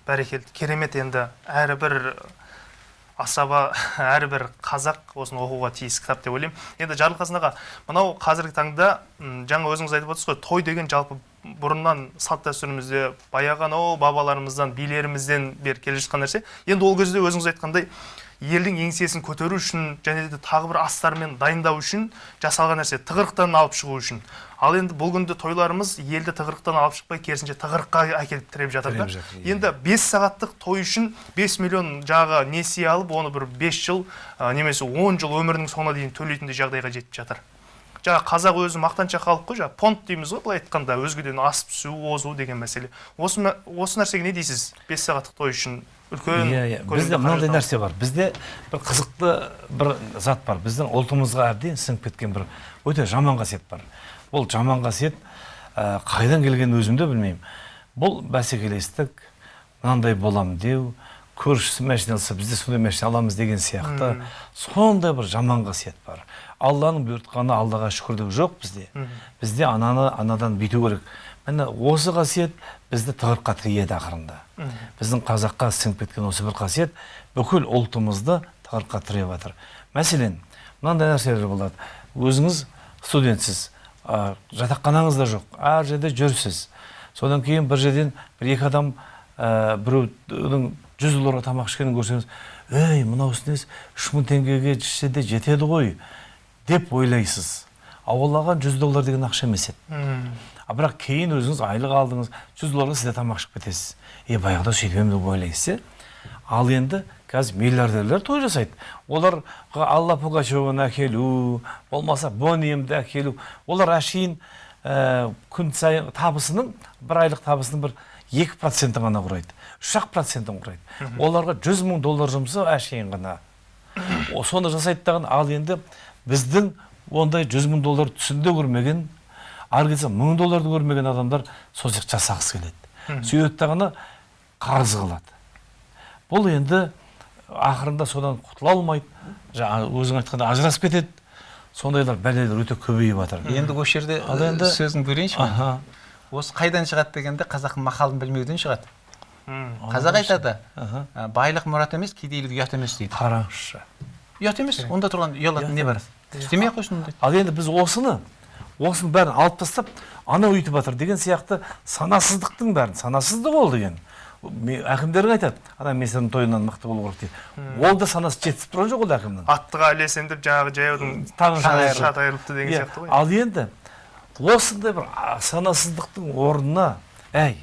бәрекелді. Керемет енді әрбір асаба (laughs) әрбір қазақ осыны оқуға тиіс кітап деп ойлаймын. Енді жарылқасын аға мынау қазіргі таңда жаңа өзіңіз айтып отырсыз ғой той деген жалпы бұрыннан салт дәстүрімізде баяғы анау бабаларымыздан билерімізден бері келе жатқан нәрсе. Енді ол кезде өзіңіз айтқандай елдің еңсесін көтеру үшін және де тағы бір астармен дайындау үшін жасалған нәрсе. Тығырықтан алып шығу үшін. Ал енді бұл күнде тойларымыз елді тығырықтан алып шықпай керісінше тығырыққа әкеліп тіреп жатыр да. Жатыр, иә. енді 5 сағаттық той үшін 5 миллион жағы несие алып оны бір 5 жыл ә, немесе 10 жыл өмірінің соңына дейін төлейтіндей жағдайға жетіп жатыр. Жаңа қазақ өзі мақтаншақ халық қой жаңа понт дейміз ғой былай айтқанда өзгеден асып түсу озу деген мәселе. Осы, осы нәрсеге не дейсіз? 5 сағаттық той үшін үлкен иә иә. бізде мынандай нәрсе бар. Бізде бір қызықты бір зат бар. Біздің ұлтымызға әбден сіңіп кеткен бір өте жаман қасиет бар. Бұл жаман қасиет ә, қайдан келгенін өзім де білмеймін. Бұл бәсекелестік мынандай болам деу көршісі машина алса біз де сондай машина аламыз деген сияқты сондай бір жаман қасиет бар. Алланың бұйыртқаны аллаға шүкір деу жоқ бізде. Бізде ананы анадан бүйту керек. Міне осы қасиет бізді тығырыққа тірейді ақырында. Біздің қазаққа сіңіп кеткен осы бір қасиет бүкіл ұлтымызды тығырыққа тіреп жатыр. Мәселен мынандай нәрселер болады. Өзіңіз студентсіз ә, жатақханаңыз да жоқ әр жерде жүрсіз. Содан кейін бір жерден бір екі адам ә, біреудің жүз долларға тамақ ішкенін көрсеңіз ей мынаусы несі үш мың теңгеге ішсе де жетеді ғой деп ойлайсыз. Ал ол оған жүз доллар деген ақша емес еді. А бірақ кейін өзіңіз айлық алдыңыз жүз долларға сіз де тамақ ішіп кетесіз. Е баяғыда сөйтіп едім деп ойлайсыз иә ал енді қазір миллиардерлер той жасайды. Оларға алла пугачеваны әкелу болмаса бониемді әкелу. Олар әшейін ә, күн сайын табысының бір айлық табысының бір екі процентін ғана құрайды. Үш ақ процентін құрайды. Оларға жүз мың доллар жұмсау әшейін ғана. (coughs) Соны жасайды дағы ал енді біздің ондай жүз мың доллар түсінде көрмеген ары кетсе мың долларды көрмеген адамдар сол сияқты жасағысы келеді. Сөйтеді дағыны қарыз қылады бұл енді ақырында содан құтыла алмайды жаңа өзің айтқандай ажырасып кетеді. Сондайлар бәлелер өте көбейіп жатыр. Енді осы жерде Ал енді- сөзін бөлейінші аха. Осы қайдан шығады дегенде қазақтың мақалын білмеуден шығады. Қазақ айтады. Байлық мұрат емес кедейлік ұят емес дейді. Қараңызшы. Ұят емес онда тұрған ұялатын не бар істемей ақ қойсын ал енді біз осыны осының бәрін алып тастап анау өйтіп жатыр деген сияқты санасыздықтың бәрін санасыздық ол деген әкімдерің айтады ана месірдің тойынан мықты болу керек дейді ол да санасы жетісіп тұрған жоқ ол әкімнің аттыға ілесем деп жаңағы жаяудың таңы шат айырылыпты деген сияқты ғой ал енді осындай бір санасыздықтың орнына әй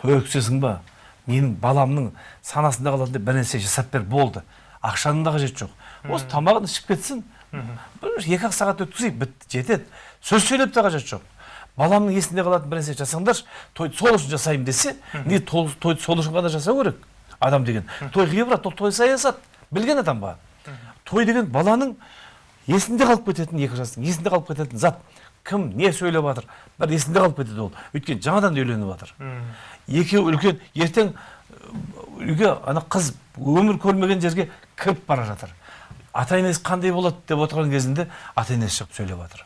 той өткізесің ба менің баламның санасында қалатын бір нәрсе жасап бер болды ақшаның да қажеті жоқ осы тамағын ішіп кетсін бір екі ақ сағат өткізейік бітті жетеді сөз сөйлеп те қажеті жоқ баламның есінде қалатын бір нәрсе жасаңдаршы тойды сол үшін жасаймын десе не той- тойды сол үшін ғана жасау керек адам деген той ғибрат ол той саясат білген адамға той деген баланың есінде қалып кететін екі жастың есінде қалып кететін зат кім не сөйлеп жатыр бәрі есінде қалып кетеді ол өйткені жаңадан үйленіп жатыр екеуі үлкен ертең үйге ана қыз өмір көрмеген жерге кіріп бара жатыр ата енесі қандай болады деп отырған кезінде ата енесі шығып сөйлеп жатыр.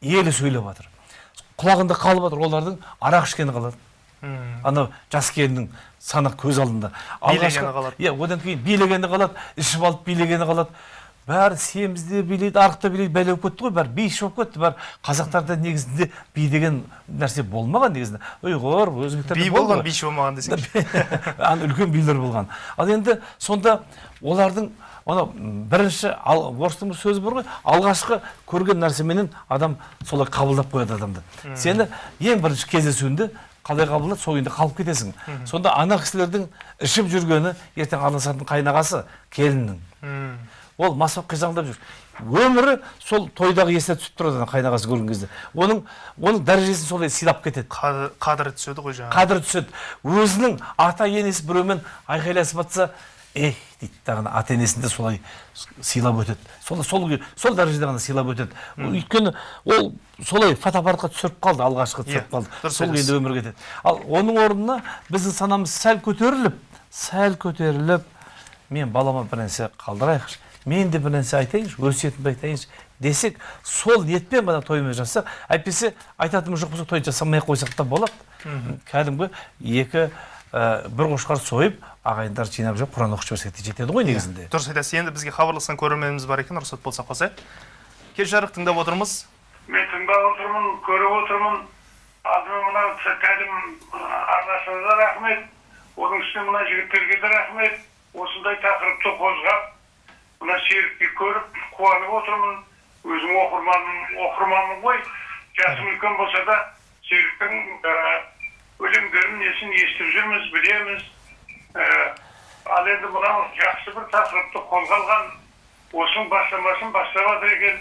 Елі сөйлеп жатыр. Құлағында қалып жатыр олардың арақ ішкені қалады. Анау жас келіннің сана көз алдында. Билегені қалады. иә одан кейін билегені қалады ішіп алып билегені қалады. Бәрі семізде билейді арықта билейді бәле болып кетті ғой бәрі биші болып кетті бәрі қазақтарда негізінде би деген нәрсе болмаған негізінде. Ұйғыр өзбектерде би болған биші болмаған десең. (laughs) Ана үлкен билер болған. Ал енді сонда олардың анау бірінші ал, орыстың бір сөзі бар ғой алғашқы көрген нәрсеменен адам солай қабылдап қояды адамды. Сені ең бірінші кездесуінде қалай қабылдады? Сол күйінде қалып кетесің. Сонда ана кісілердің ішіп жүргені ертең араласатын қайнағасы келіннің. Ол мас болып қисаңдап жүр. Өмірі сол тойдағы есіне түсіп тұрады қайнағасы көрген кезде. Оның оның дәрежесін солай сыйлап кетеді. Қадір- қадірі түседі ғой жаңағы. Қадірі түседі. Өзінің ата енесі біреумен айқайласып жатса эх дейді дағыны ата енесін де солай сыйлап өтеді. Сол сол сол дәрежеде ғана сыйлап өтеді. Өйткені ол солай фотоаппаратқа түсіріп қалды алғашқы түсіріп Иә, қалды. дұрыс сол күйінде өмір кетеді ал оның орнына біздің санамыз сәл көтеріліп сәл көтеріліп мен балама бір нәрсе қалдырайықшы мен де бір нәрсе айтайыншы өсиетімді айтайыншы десек сол ниетпен ғана тойымыз жасасақ әйтпесе айтатынымыз жоқ болса той жасамай ақ қойсақ та болады. Кәдімгі екі ә, бір қошқар сойып ағайындар жинап жүріп құран оқып жіберсек те жетеді ғой негізінде. дұрыс айтасыз. Енді бізге хабарласқан көрерменіміз бар екен рұқсат болса қосайық кеш жарық тыңдап отырмыз. Мен тыңдап отырмын көріп отырмын. Алдымен мына кәдім арнасына да рахмет. Оның үстіне мына жігіттерге де рахмет. Осындай тақырыпты қозғап мына серікті көріп қуанып отырмын. Өзім оқырманым оқырманмын ғой. Жасым үлкен болса да серіктің өлеңдерін несін естіп жүрміз білеміз. Ал енді мынау жақсы бір тақырыпты қолға алған осының бастамасын бастап жатыр екен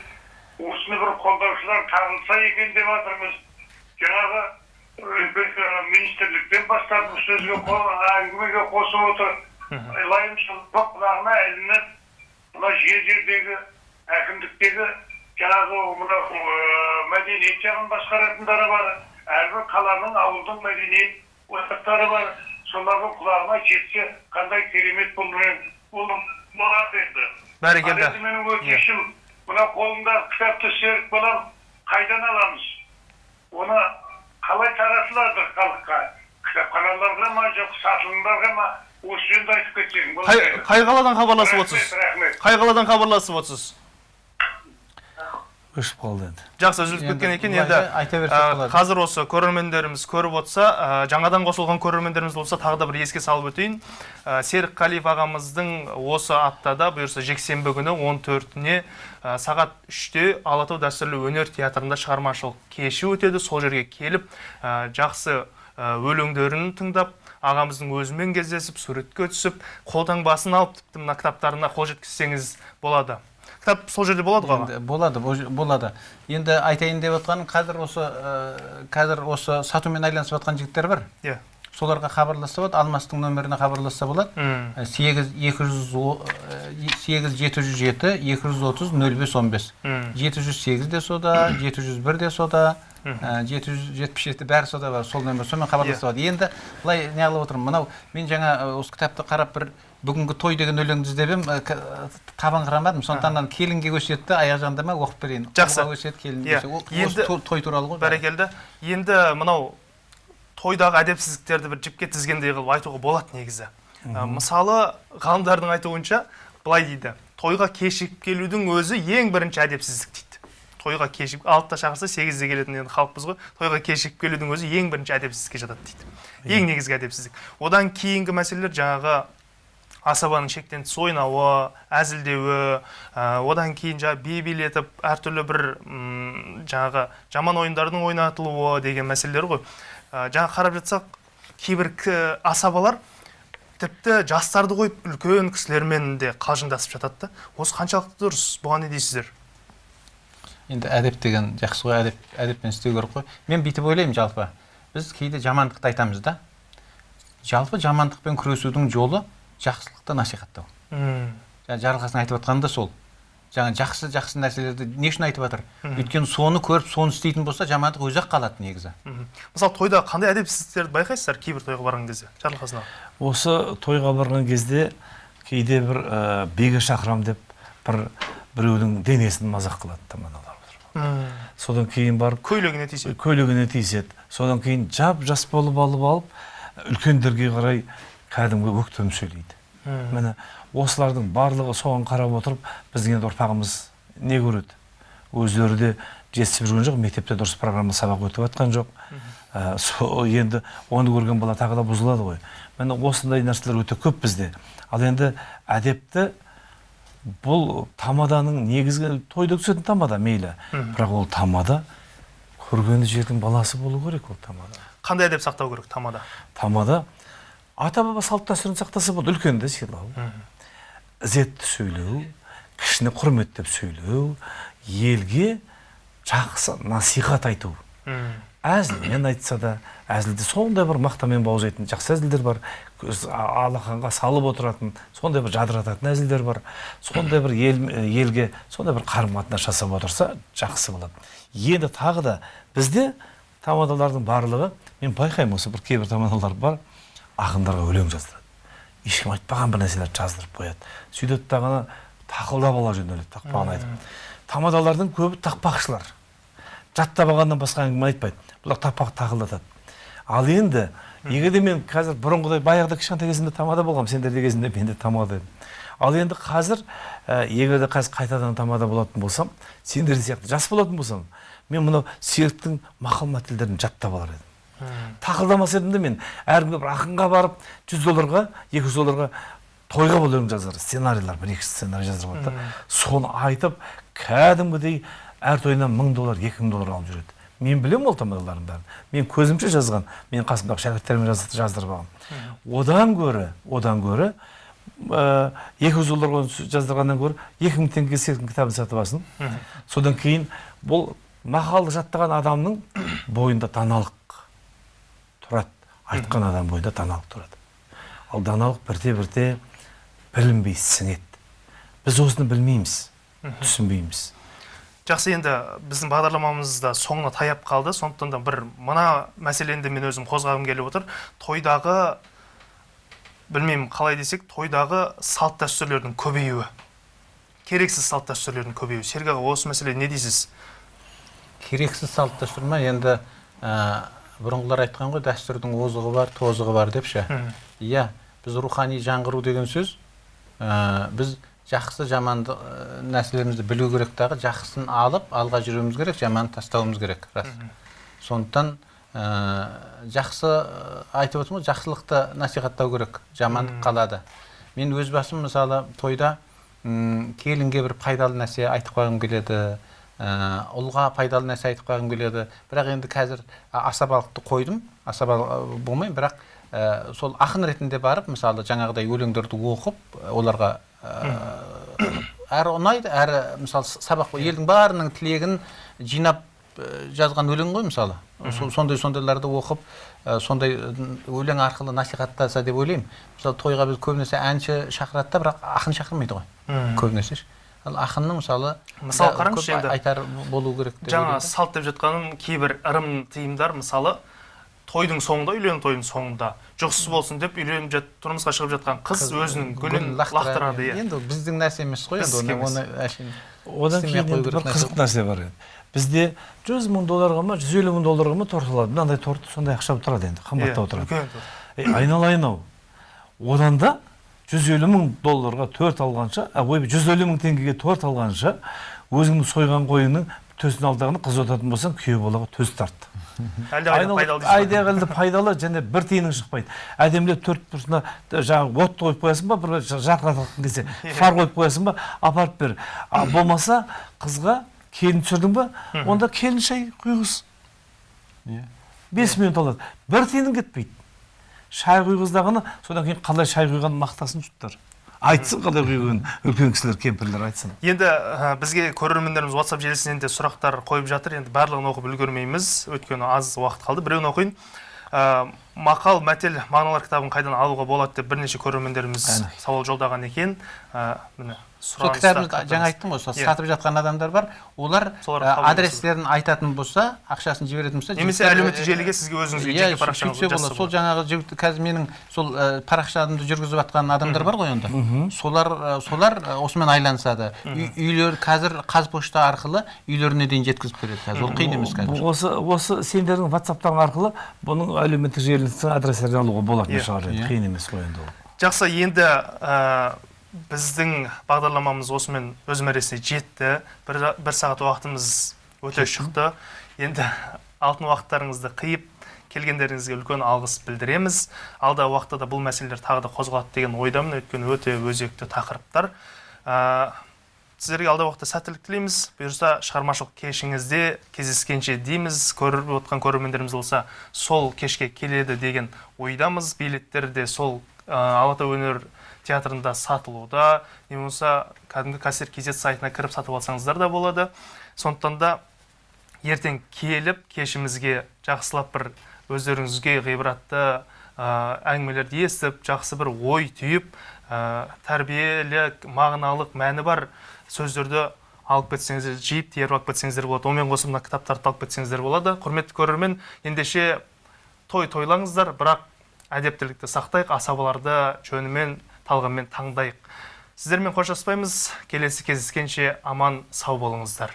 осыны бір қолдаушылар табылса екен деп жатырмыз жаңағы министрліктен бастап бұл сөзге әңгімеге қосып отыр лайым сұлтан құлағына ілініп мына жер жердегі әкімдіктегі жаңағы мына мәдениет жағын басқаратындары бар әрбір қаланың ауылдың мәдениет ошақтары бар солардың құлағына жетсе қандай керемет болады енді бәрекелді ал енді менің өтінішім мына қолымдағы кітапты серік балам қайдан аламыз оны қалай таратылады халыққа кітапханаларға ма жоқ сатылымдарға ма осы жөнінде айтып кетсең қай, қаладан хабарласып отырсыз рахмет қай қаладан хабарласып отырсыз өшіп қалды енді жақсы үзіліп кеткен екен енді айта берсек болады. қазір осы көрермендеріміз көріп отырса жаңадан қосылған көрермендеріміз болса тағы да бір еске салып өтейін. Серік қалиев ағамыздың осы аптада бұйырса жексенбі күні 14-не ә, сағат 3-те алатау дәстүрлі өнер театрында шығармашылық кеші өтеді. Сол жерге келіп жақсы өлеңдерін тыңдап ағамыздың өзімен кездесіп суретке түсіп қолтаңбасын алып тіпті мына кітаптарына қол жеткізсеңіз болады. Кітап сол жерде болады ғой Енді болады бо- болады. Енді айтайын деп отқаным қазір осы ә, қазір осы сатумен айналысып жатқан жігіттер бар. Иә. Соларға хабарласса болады алмастың нөміріне хабарласса болады. Ә, сегіз екі жүз ә, сегіз жеті жүз жеті екі жүз отыз нөл бес он бес. Жеті жүз сегіз де сода жеті жүз бір де сода жеті жүз жетпіс жеті бәрі сода бар сол нөмір сонымен хабарласса болады. Енді былай неғылып отырмын? Мынау мен жаңа осы кітапты қарап бір бүгінгі той деген өлеңді іздеп едім к- табыңқырамадым сондықтан келінге өсиетті аяқ жағында ма оқып берейін. Жақсы. Өсиет келінге Иә. Ол- Енді- той- туралы ғой бәрекелді. Енді мынау тойдағы әдепсіздіктерді бір жіпке тізгендей қылып айтуға болады негізі. Мысалы ғалымдардың айтуынша былай дейді. Тойға кешігіп келудің өзі ең бірінші әдепсіздік дейді. Тойға кешігіп алтыда шақырса сегізде келетін енді халықпыз ғой. Тойға кешігіп келудің өзі ең бірінші әдепсіздікке жатады дейді. Ең негізгі әдепсіздік. Одан кейінгі мәселелер жаңағы асабаның шектен тыс ойнауы әзілдеуі ә, одан кейін жаңағы би билетіп әртүрлі бір жаңағы жаман ойындардың ойнатылуы деген мәселелер ғой. Ә, жаңа қарап жатсақ кейбір асабалар тіпті жастарды қойып үлкен кісілермен де қалжыңдасып жатады да. Осы қаншалықты дұрыс? Бұған не дейсіздер? Енді әдеп деген жақсы ғой әдеп әдеппен істеу керек қой. Мен бүйтіп ойлаймын жалпы. Біз кейде жамандықты айтамыз да. Жалпы жамандықпен күресудің жолы жақсылықты насихаттау. Жаңа жарылқасын айтып жатқаны да сол. Жаңа жақсы жақсы нәрселерді не үшін айтып жатыр? Өйткені соны көріп соны істейтін болса жамандық өзі ақ қалады негізі. Мысалы тойда қандай әдепсіздіктерді байқайсыздар кейбір тойға барған кезде жарылқасын аға осы тойға барған кезде кейде бір ә, биге шақырам деп бір біреудің денесін мазақ қылады тамадалар содан кейін барып көйлегіне тисе көйлегіне тиіседі содан кейін жап жас болып алып алып үлкендерге қарай кәдімгі өктем сөйлейді. Міне осылардың барлығы соған қарап отырып біздің енді ұрпағымыз не көреді? Өздері де жетісіп жүрген жоқ мектепте дұрыс программа сабақ өтіп жатқан жоқ. Ә, сол енді оны көрген бала тағы да бұзылады ғой. Міне осындай нәрселер өте көп бізде. Ал енді әдепті бұл тамаданың негізгі тойда түсетін тамада мейлі. Бірақ ол тамада көргені жердің баласы болу керек ол тамада. Қандай әдеп сақтау керек тамада? Тамада ата баба салт дәстүрін сақтаса болады үлкенді сыйлау ізетті сөйлеу кішіні құрметтеп сөйлеу елге жақсы насихат айту. Әзілмен айтса да әзілде сондай бір мақтамен бауыздайтын жақсы әзілдер бар. Алақанға салып отыратын сондай бір жадырататын әзілдер бар. Сондай бір ел, елге сондай бір қарым қатынас жасап отырса жақсы болады. Енді тағы да бізде тамадалардың барлығы мен байқаймын осы бір кейбір тамадалар бар. Ақындарға өлең жаздырады ешкім айтпаған бір нәрселерді жаздырып қояды сөйтеді дағана тақылдап ала жөнеледі тақпағын айтып. Тамадалардың көбі тақпақшылар. Жаттап алғаннан басқа әңгіме айтпайды бұлар тапақ тақылдатады ал енді егер де мен қазір бұрынғыдай баяғыда кішкентай кезімде тамада болғанмын сендерде кезінде мен де тамада едім. Ал енді қазір ә, егер де қазір қайтадан тамада болатын болсам сендер сияқты жас болатын болсам мен мынау серіктің мақал мәтелдерін жаттап алар едім. Тақылдамас едім де мен. Әркімге бір ақынға барып жүз долларға екі жүз долларға тойға бұл өлең жазар. Сценарийлар бір екі сценарий жаздырып алады да. Соны айтып кәдімгідей әр тойынан мың доллар екі мың доллар алып жүреді. Мен білемін ол тамадалардың бәрін. Мен көзімше жазған мен қасымдағы шәкірттеріме жаз- жаздырып алғанмын одан гөрі одан гөрі ә, екі жүз долларға жаздырғаннан гөрі екі мың теңгеге серіктің кітабын сатып алсын содан кейін бұл мақалды жаттаған адамның бойында даналық айтқан адам бойында даналық тұрады. Ал даналық бірте бірте білінбей сіңеді. Біз осыны білмейміз түсінбейміз. Жақсы енді біздің бағдарламамыз да соңына таяп қалды. Сондықтан да бір мына мәселені де мен өзім қозғағым келіп отыр. Тойдағы білмеймін қалай десек тойдағы салт дәстүрлердің көбеюі. Керексіз салт дәстүрлердің көбеюі. Серік аға осы мәселеге не дейсіз? Керексіз салт дәстүр ма? Енді ә, бұрынғылар айтқан ғой дәстүрдің озығы бар тозығы бар деп ше иә біз рухани жаңғыру деген сөз ә, біз жақсы жаманды ә, нәрселерімізді білу керек дағы жақсысын алып алға жүруіміз керек жаманды тастауымыз керек рас. Сондықтан ә, жақсы ә, айтып отырмын ғой жақсылықты насихаттау керек жамандық қалады. Мен өз басым мысалы тойда м, келінге бір пайдалы нәрсе айтып қойғым келеді ұлға пайдалы нәрсе айтып қойғым келеді. Бірақ енді қазір асабалықты қойдым. Асабалы болмаймын бірақ ә, сол ақын ретінде барып мысалы жаңағыдай өлеңдерді оқып оларға ә, әрі ұнайды әрі мысалы сабақ елдің бәрінің тілегін жинап ә, жазған өлең ғой мысалы. Со- сондай сондайларды оқып ә, сондай өлең арқылы насихаттаса деп ойлаймын. Мысалы тойға біз көбінесе әнші шақырады да бірақ ақын шақырмайды ғой. Көбінесе. ше. Ал ақынның мысалы Мысалы қараңызшы енді. айтар болу керек деп жаңа салт деп жатқаным кейбір ырым тыйымдар мысалы тойдың соңында үйлену тойдың соңында. Жұғысыз болсын деп үйленіп жат, тұрмысқа шығып жатқан қыз өзінің гүлін лақтырады иә. Енді ол біздің нәрсе емес қой енді оны әшейін одан кейін енді бір нәрсе. қызық нәрсе бар енді. Бізде жүз мың долларға ма жүз елу мың долларға ма торт алады мынандай торт сондай ақша тұрады енді қымбаттау Иә, тұрады айналайын ау одан да жүз елу мың долларға торт алғанша ой жүз елу мың теңгеге торт алғанша өзіңнің сойған қойыңның төсін алдағаны қыз отатын болсаң күйеу балаға төс тарт. (laughs) Әлдеқайда пайдалы және бір тиының шықпайды. Әдемілеп төрт бұрышына жаңағы отты қойып қоясың ба бір жарқырататын кезде (laughs) фар қойып қоясың ба апарып бер. (coughs) Болмаса қызға келін түсірдің ба онда келін шай құйғыз. Иә. бес минут алады бір тиының кетпейді. Шай құйғыздағыны содан кейін қалай шай құйғанын мақтасын жұрттар айтсын қалай құйғанын үлкен кісілер кемпірлер айтсын. Енді ә, бізге көрермендеріміз WhatsApp желісінен де сұрақтар қойып жатыр. Енді барлығын оқып үлгермейміз. Өйткені аз уақыт қалды. Біреуін оқиын. Мақал мәтел мағыналар кітабын қайдан алуға болады деп бірнеше көрермендеріміз сауал жолдаған екен. Ә, міне сол кітабымызды жаңа айттым ғой сол Иә. сатып жатқан адамдар бар. Олар ә, адрестерін айтатын болса ақшасын жіберетін болса немесе әлеуметтік желіге сізге өзіңізге иә жеке парақшаңызды сөйтсе болады жазса сол жаңағы жігіт қазір менің сол ә, парақшамды жүргізіп жатқан адамдар бар ғой енді. Солар ә, солар ә, осымен айланысады. Үй- үйлер қазір қазпошта арқылы үйлеріне дейін жеткізіп береді қазір ол қиын емес қазір. осы осы сендердің ватсаптарың арқылы бұның әлеуметтік желісінің адрестерін алуға болатын Иә. шығар енді Иә. қиын емес қой енді ол. Жақсы енді ә, біздің бағдарламамыз осымен өз мәресіне жетті. Бір, бір сағат уақытымыз өте шықты. Енді алтын уақыттарыңызды қиып келгендеріңізге үлкен алғыс білдіреміз. Алдағы уақытта да бұл мәселелер тағы да қозғалады деген ойдамын. Өйткені өте өзекті тақырыптар. Ә, сіздерге алдағы уақытта сәттілік тілейміз. бұйырса шығармашылық кешіңізде кездескенше дейміз. Көріп отқан көрермендеріміз болса сол кешке келеді деген ойдамыз. Билеттер де сол ә, алатау өнер театрында сатылуда. Не болмаса кәдімгі кассир kz сайтына кіріп сатып алсаңыздар да болады. Сондықтан да ертең келіп кешімізге жақсылап бір өздеріңізге ғибратты ә, әңгімелерді естіп жақсы бір ой түйіп ә, тәрбиелік мағыналық мәні бар сөздерді алып кетсеңіздер жиып теріп алып кетсеңіздер болады. Онымен қоса мына кітаптарды алып кетсеңіздер болады. Құрметті көрермен ендеше той тойлаңыздар бірақ әдептілікті сақтайық асабаларды жөнімен талғаммен таңдайық. Сіздермен қоштаспаймыз. Келесі кездескенше аман сау болыңыздар.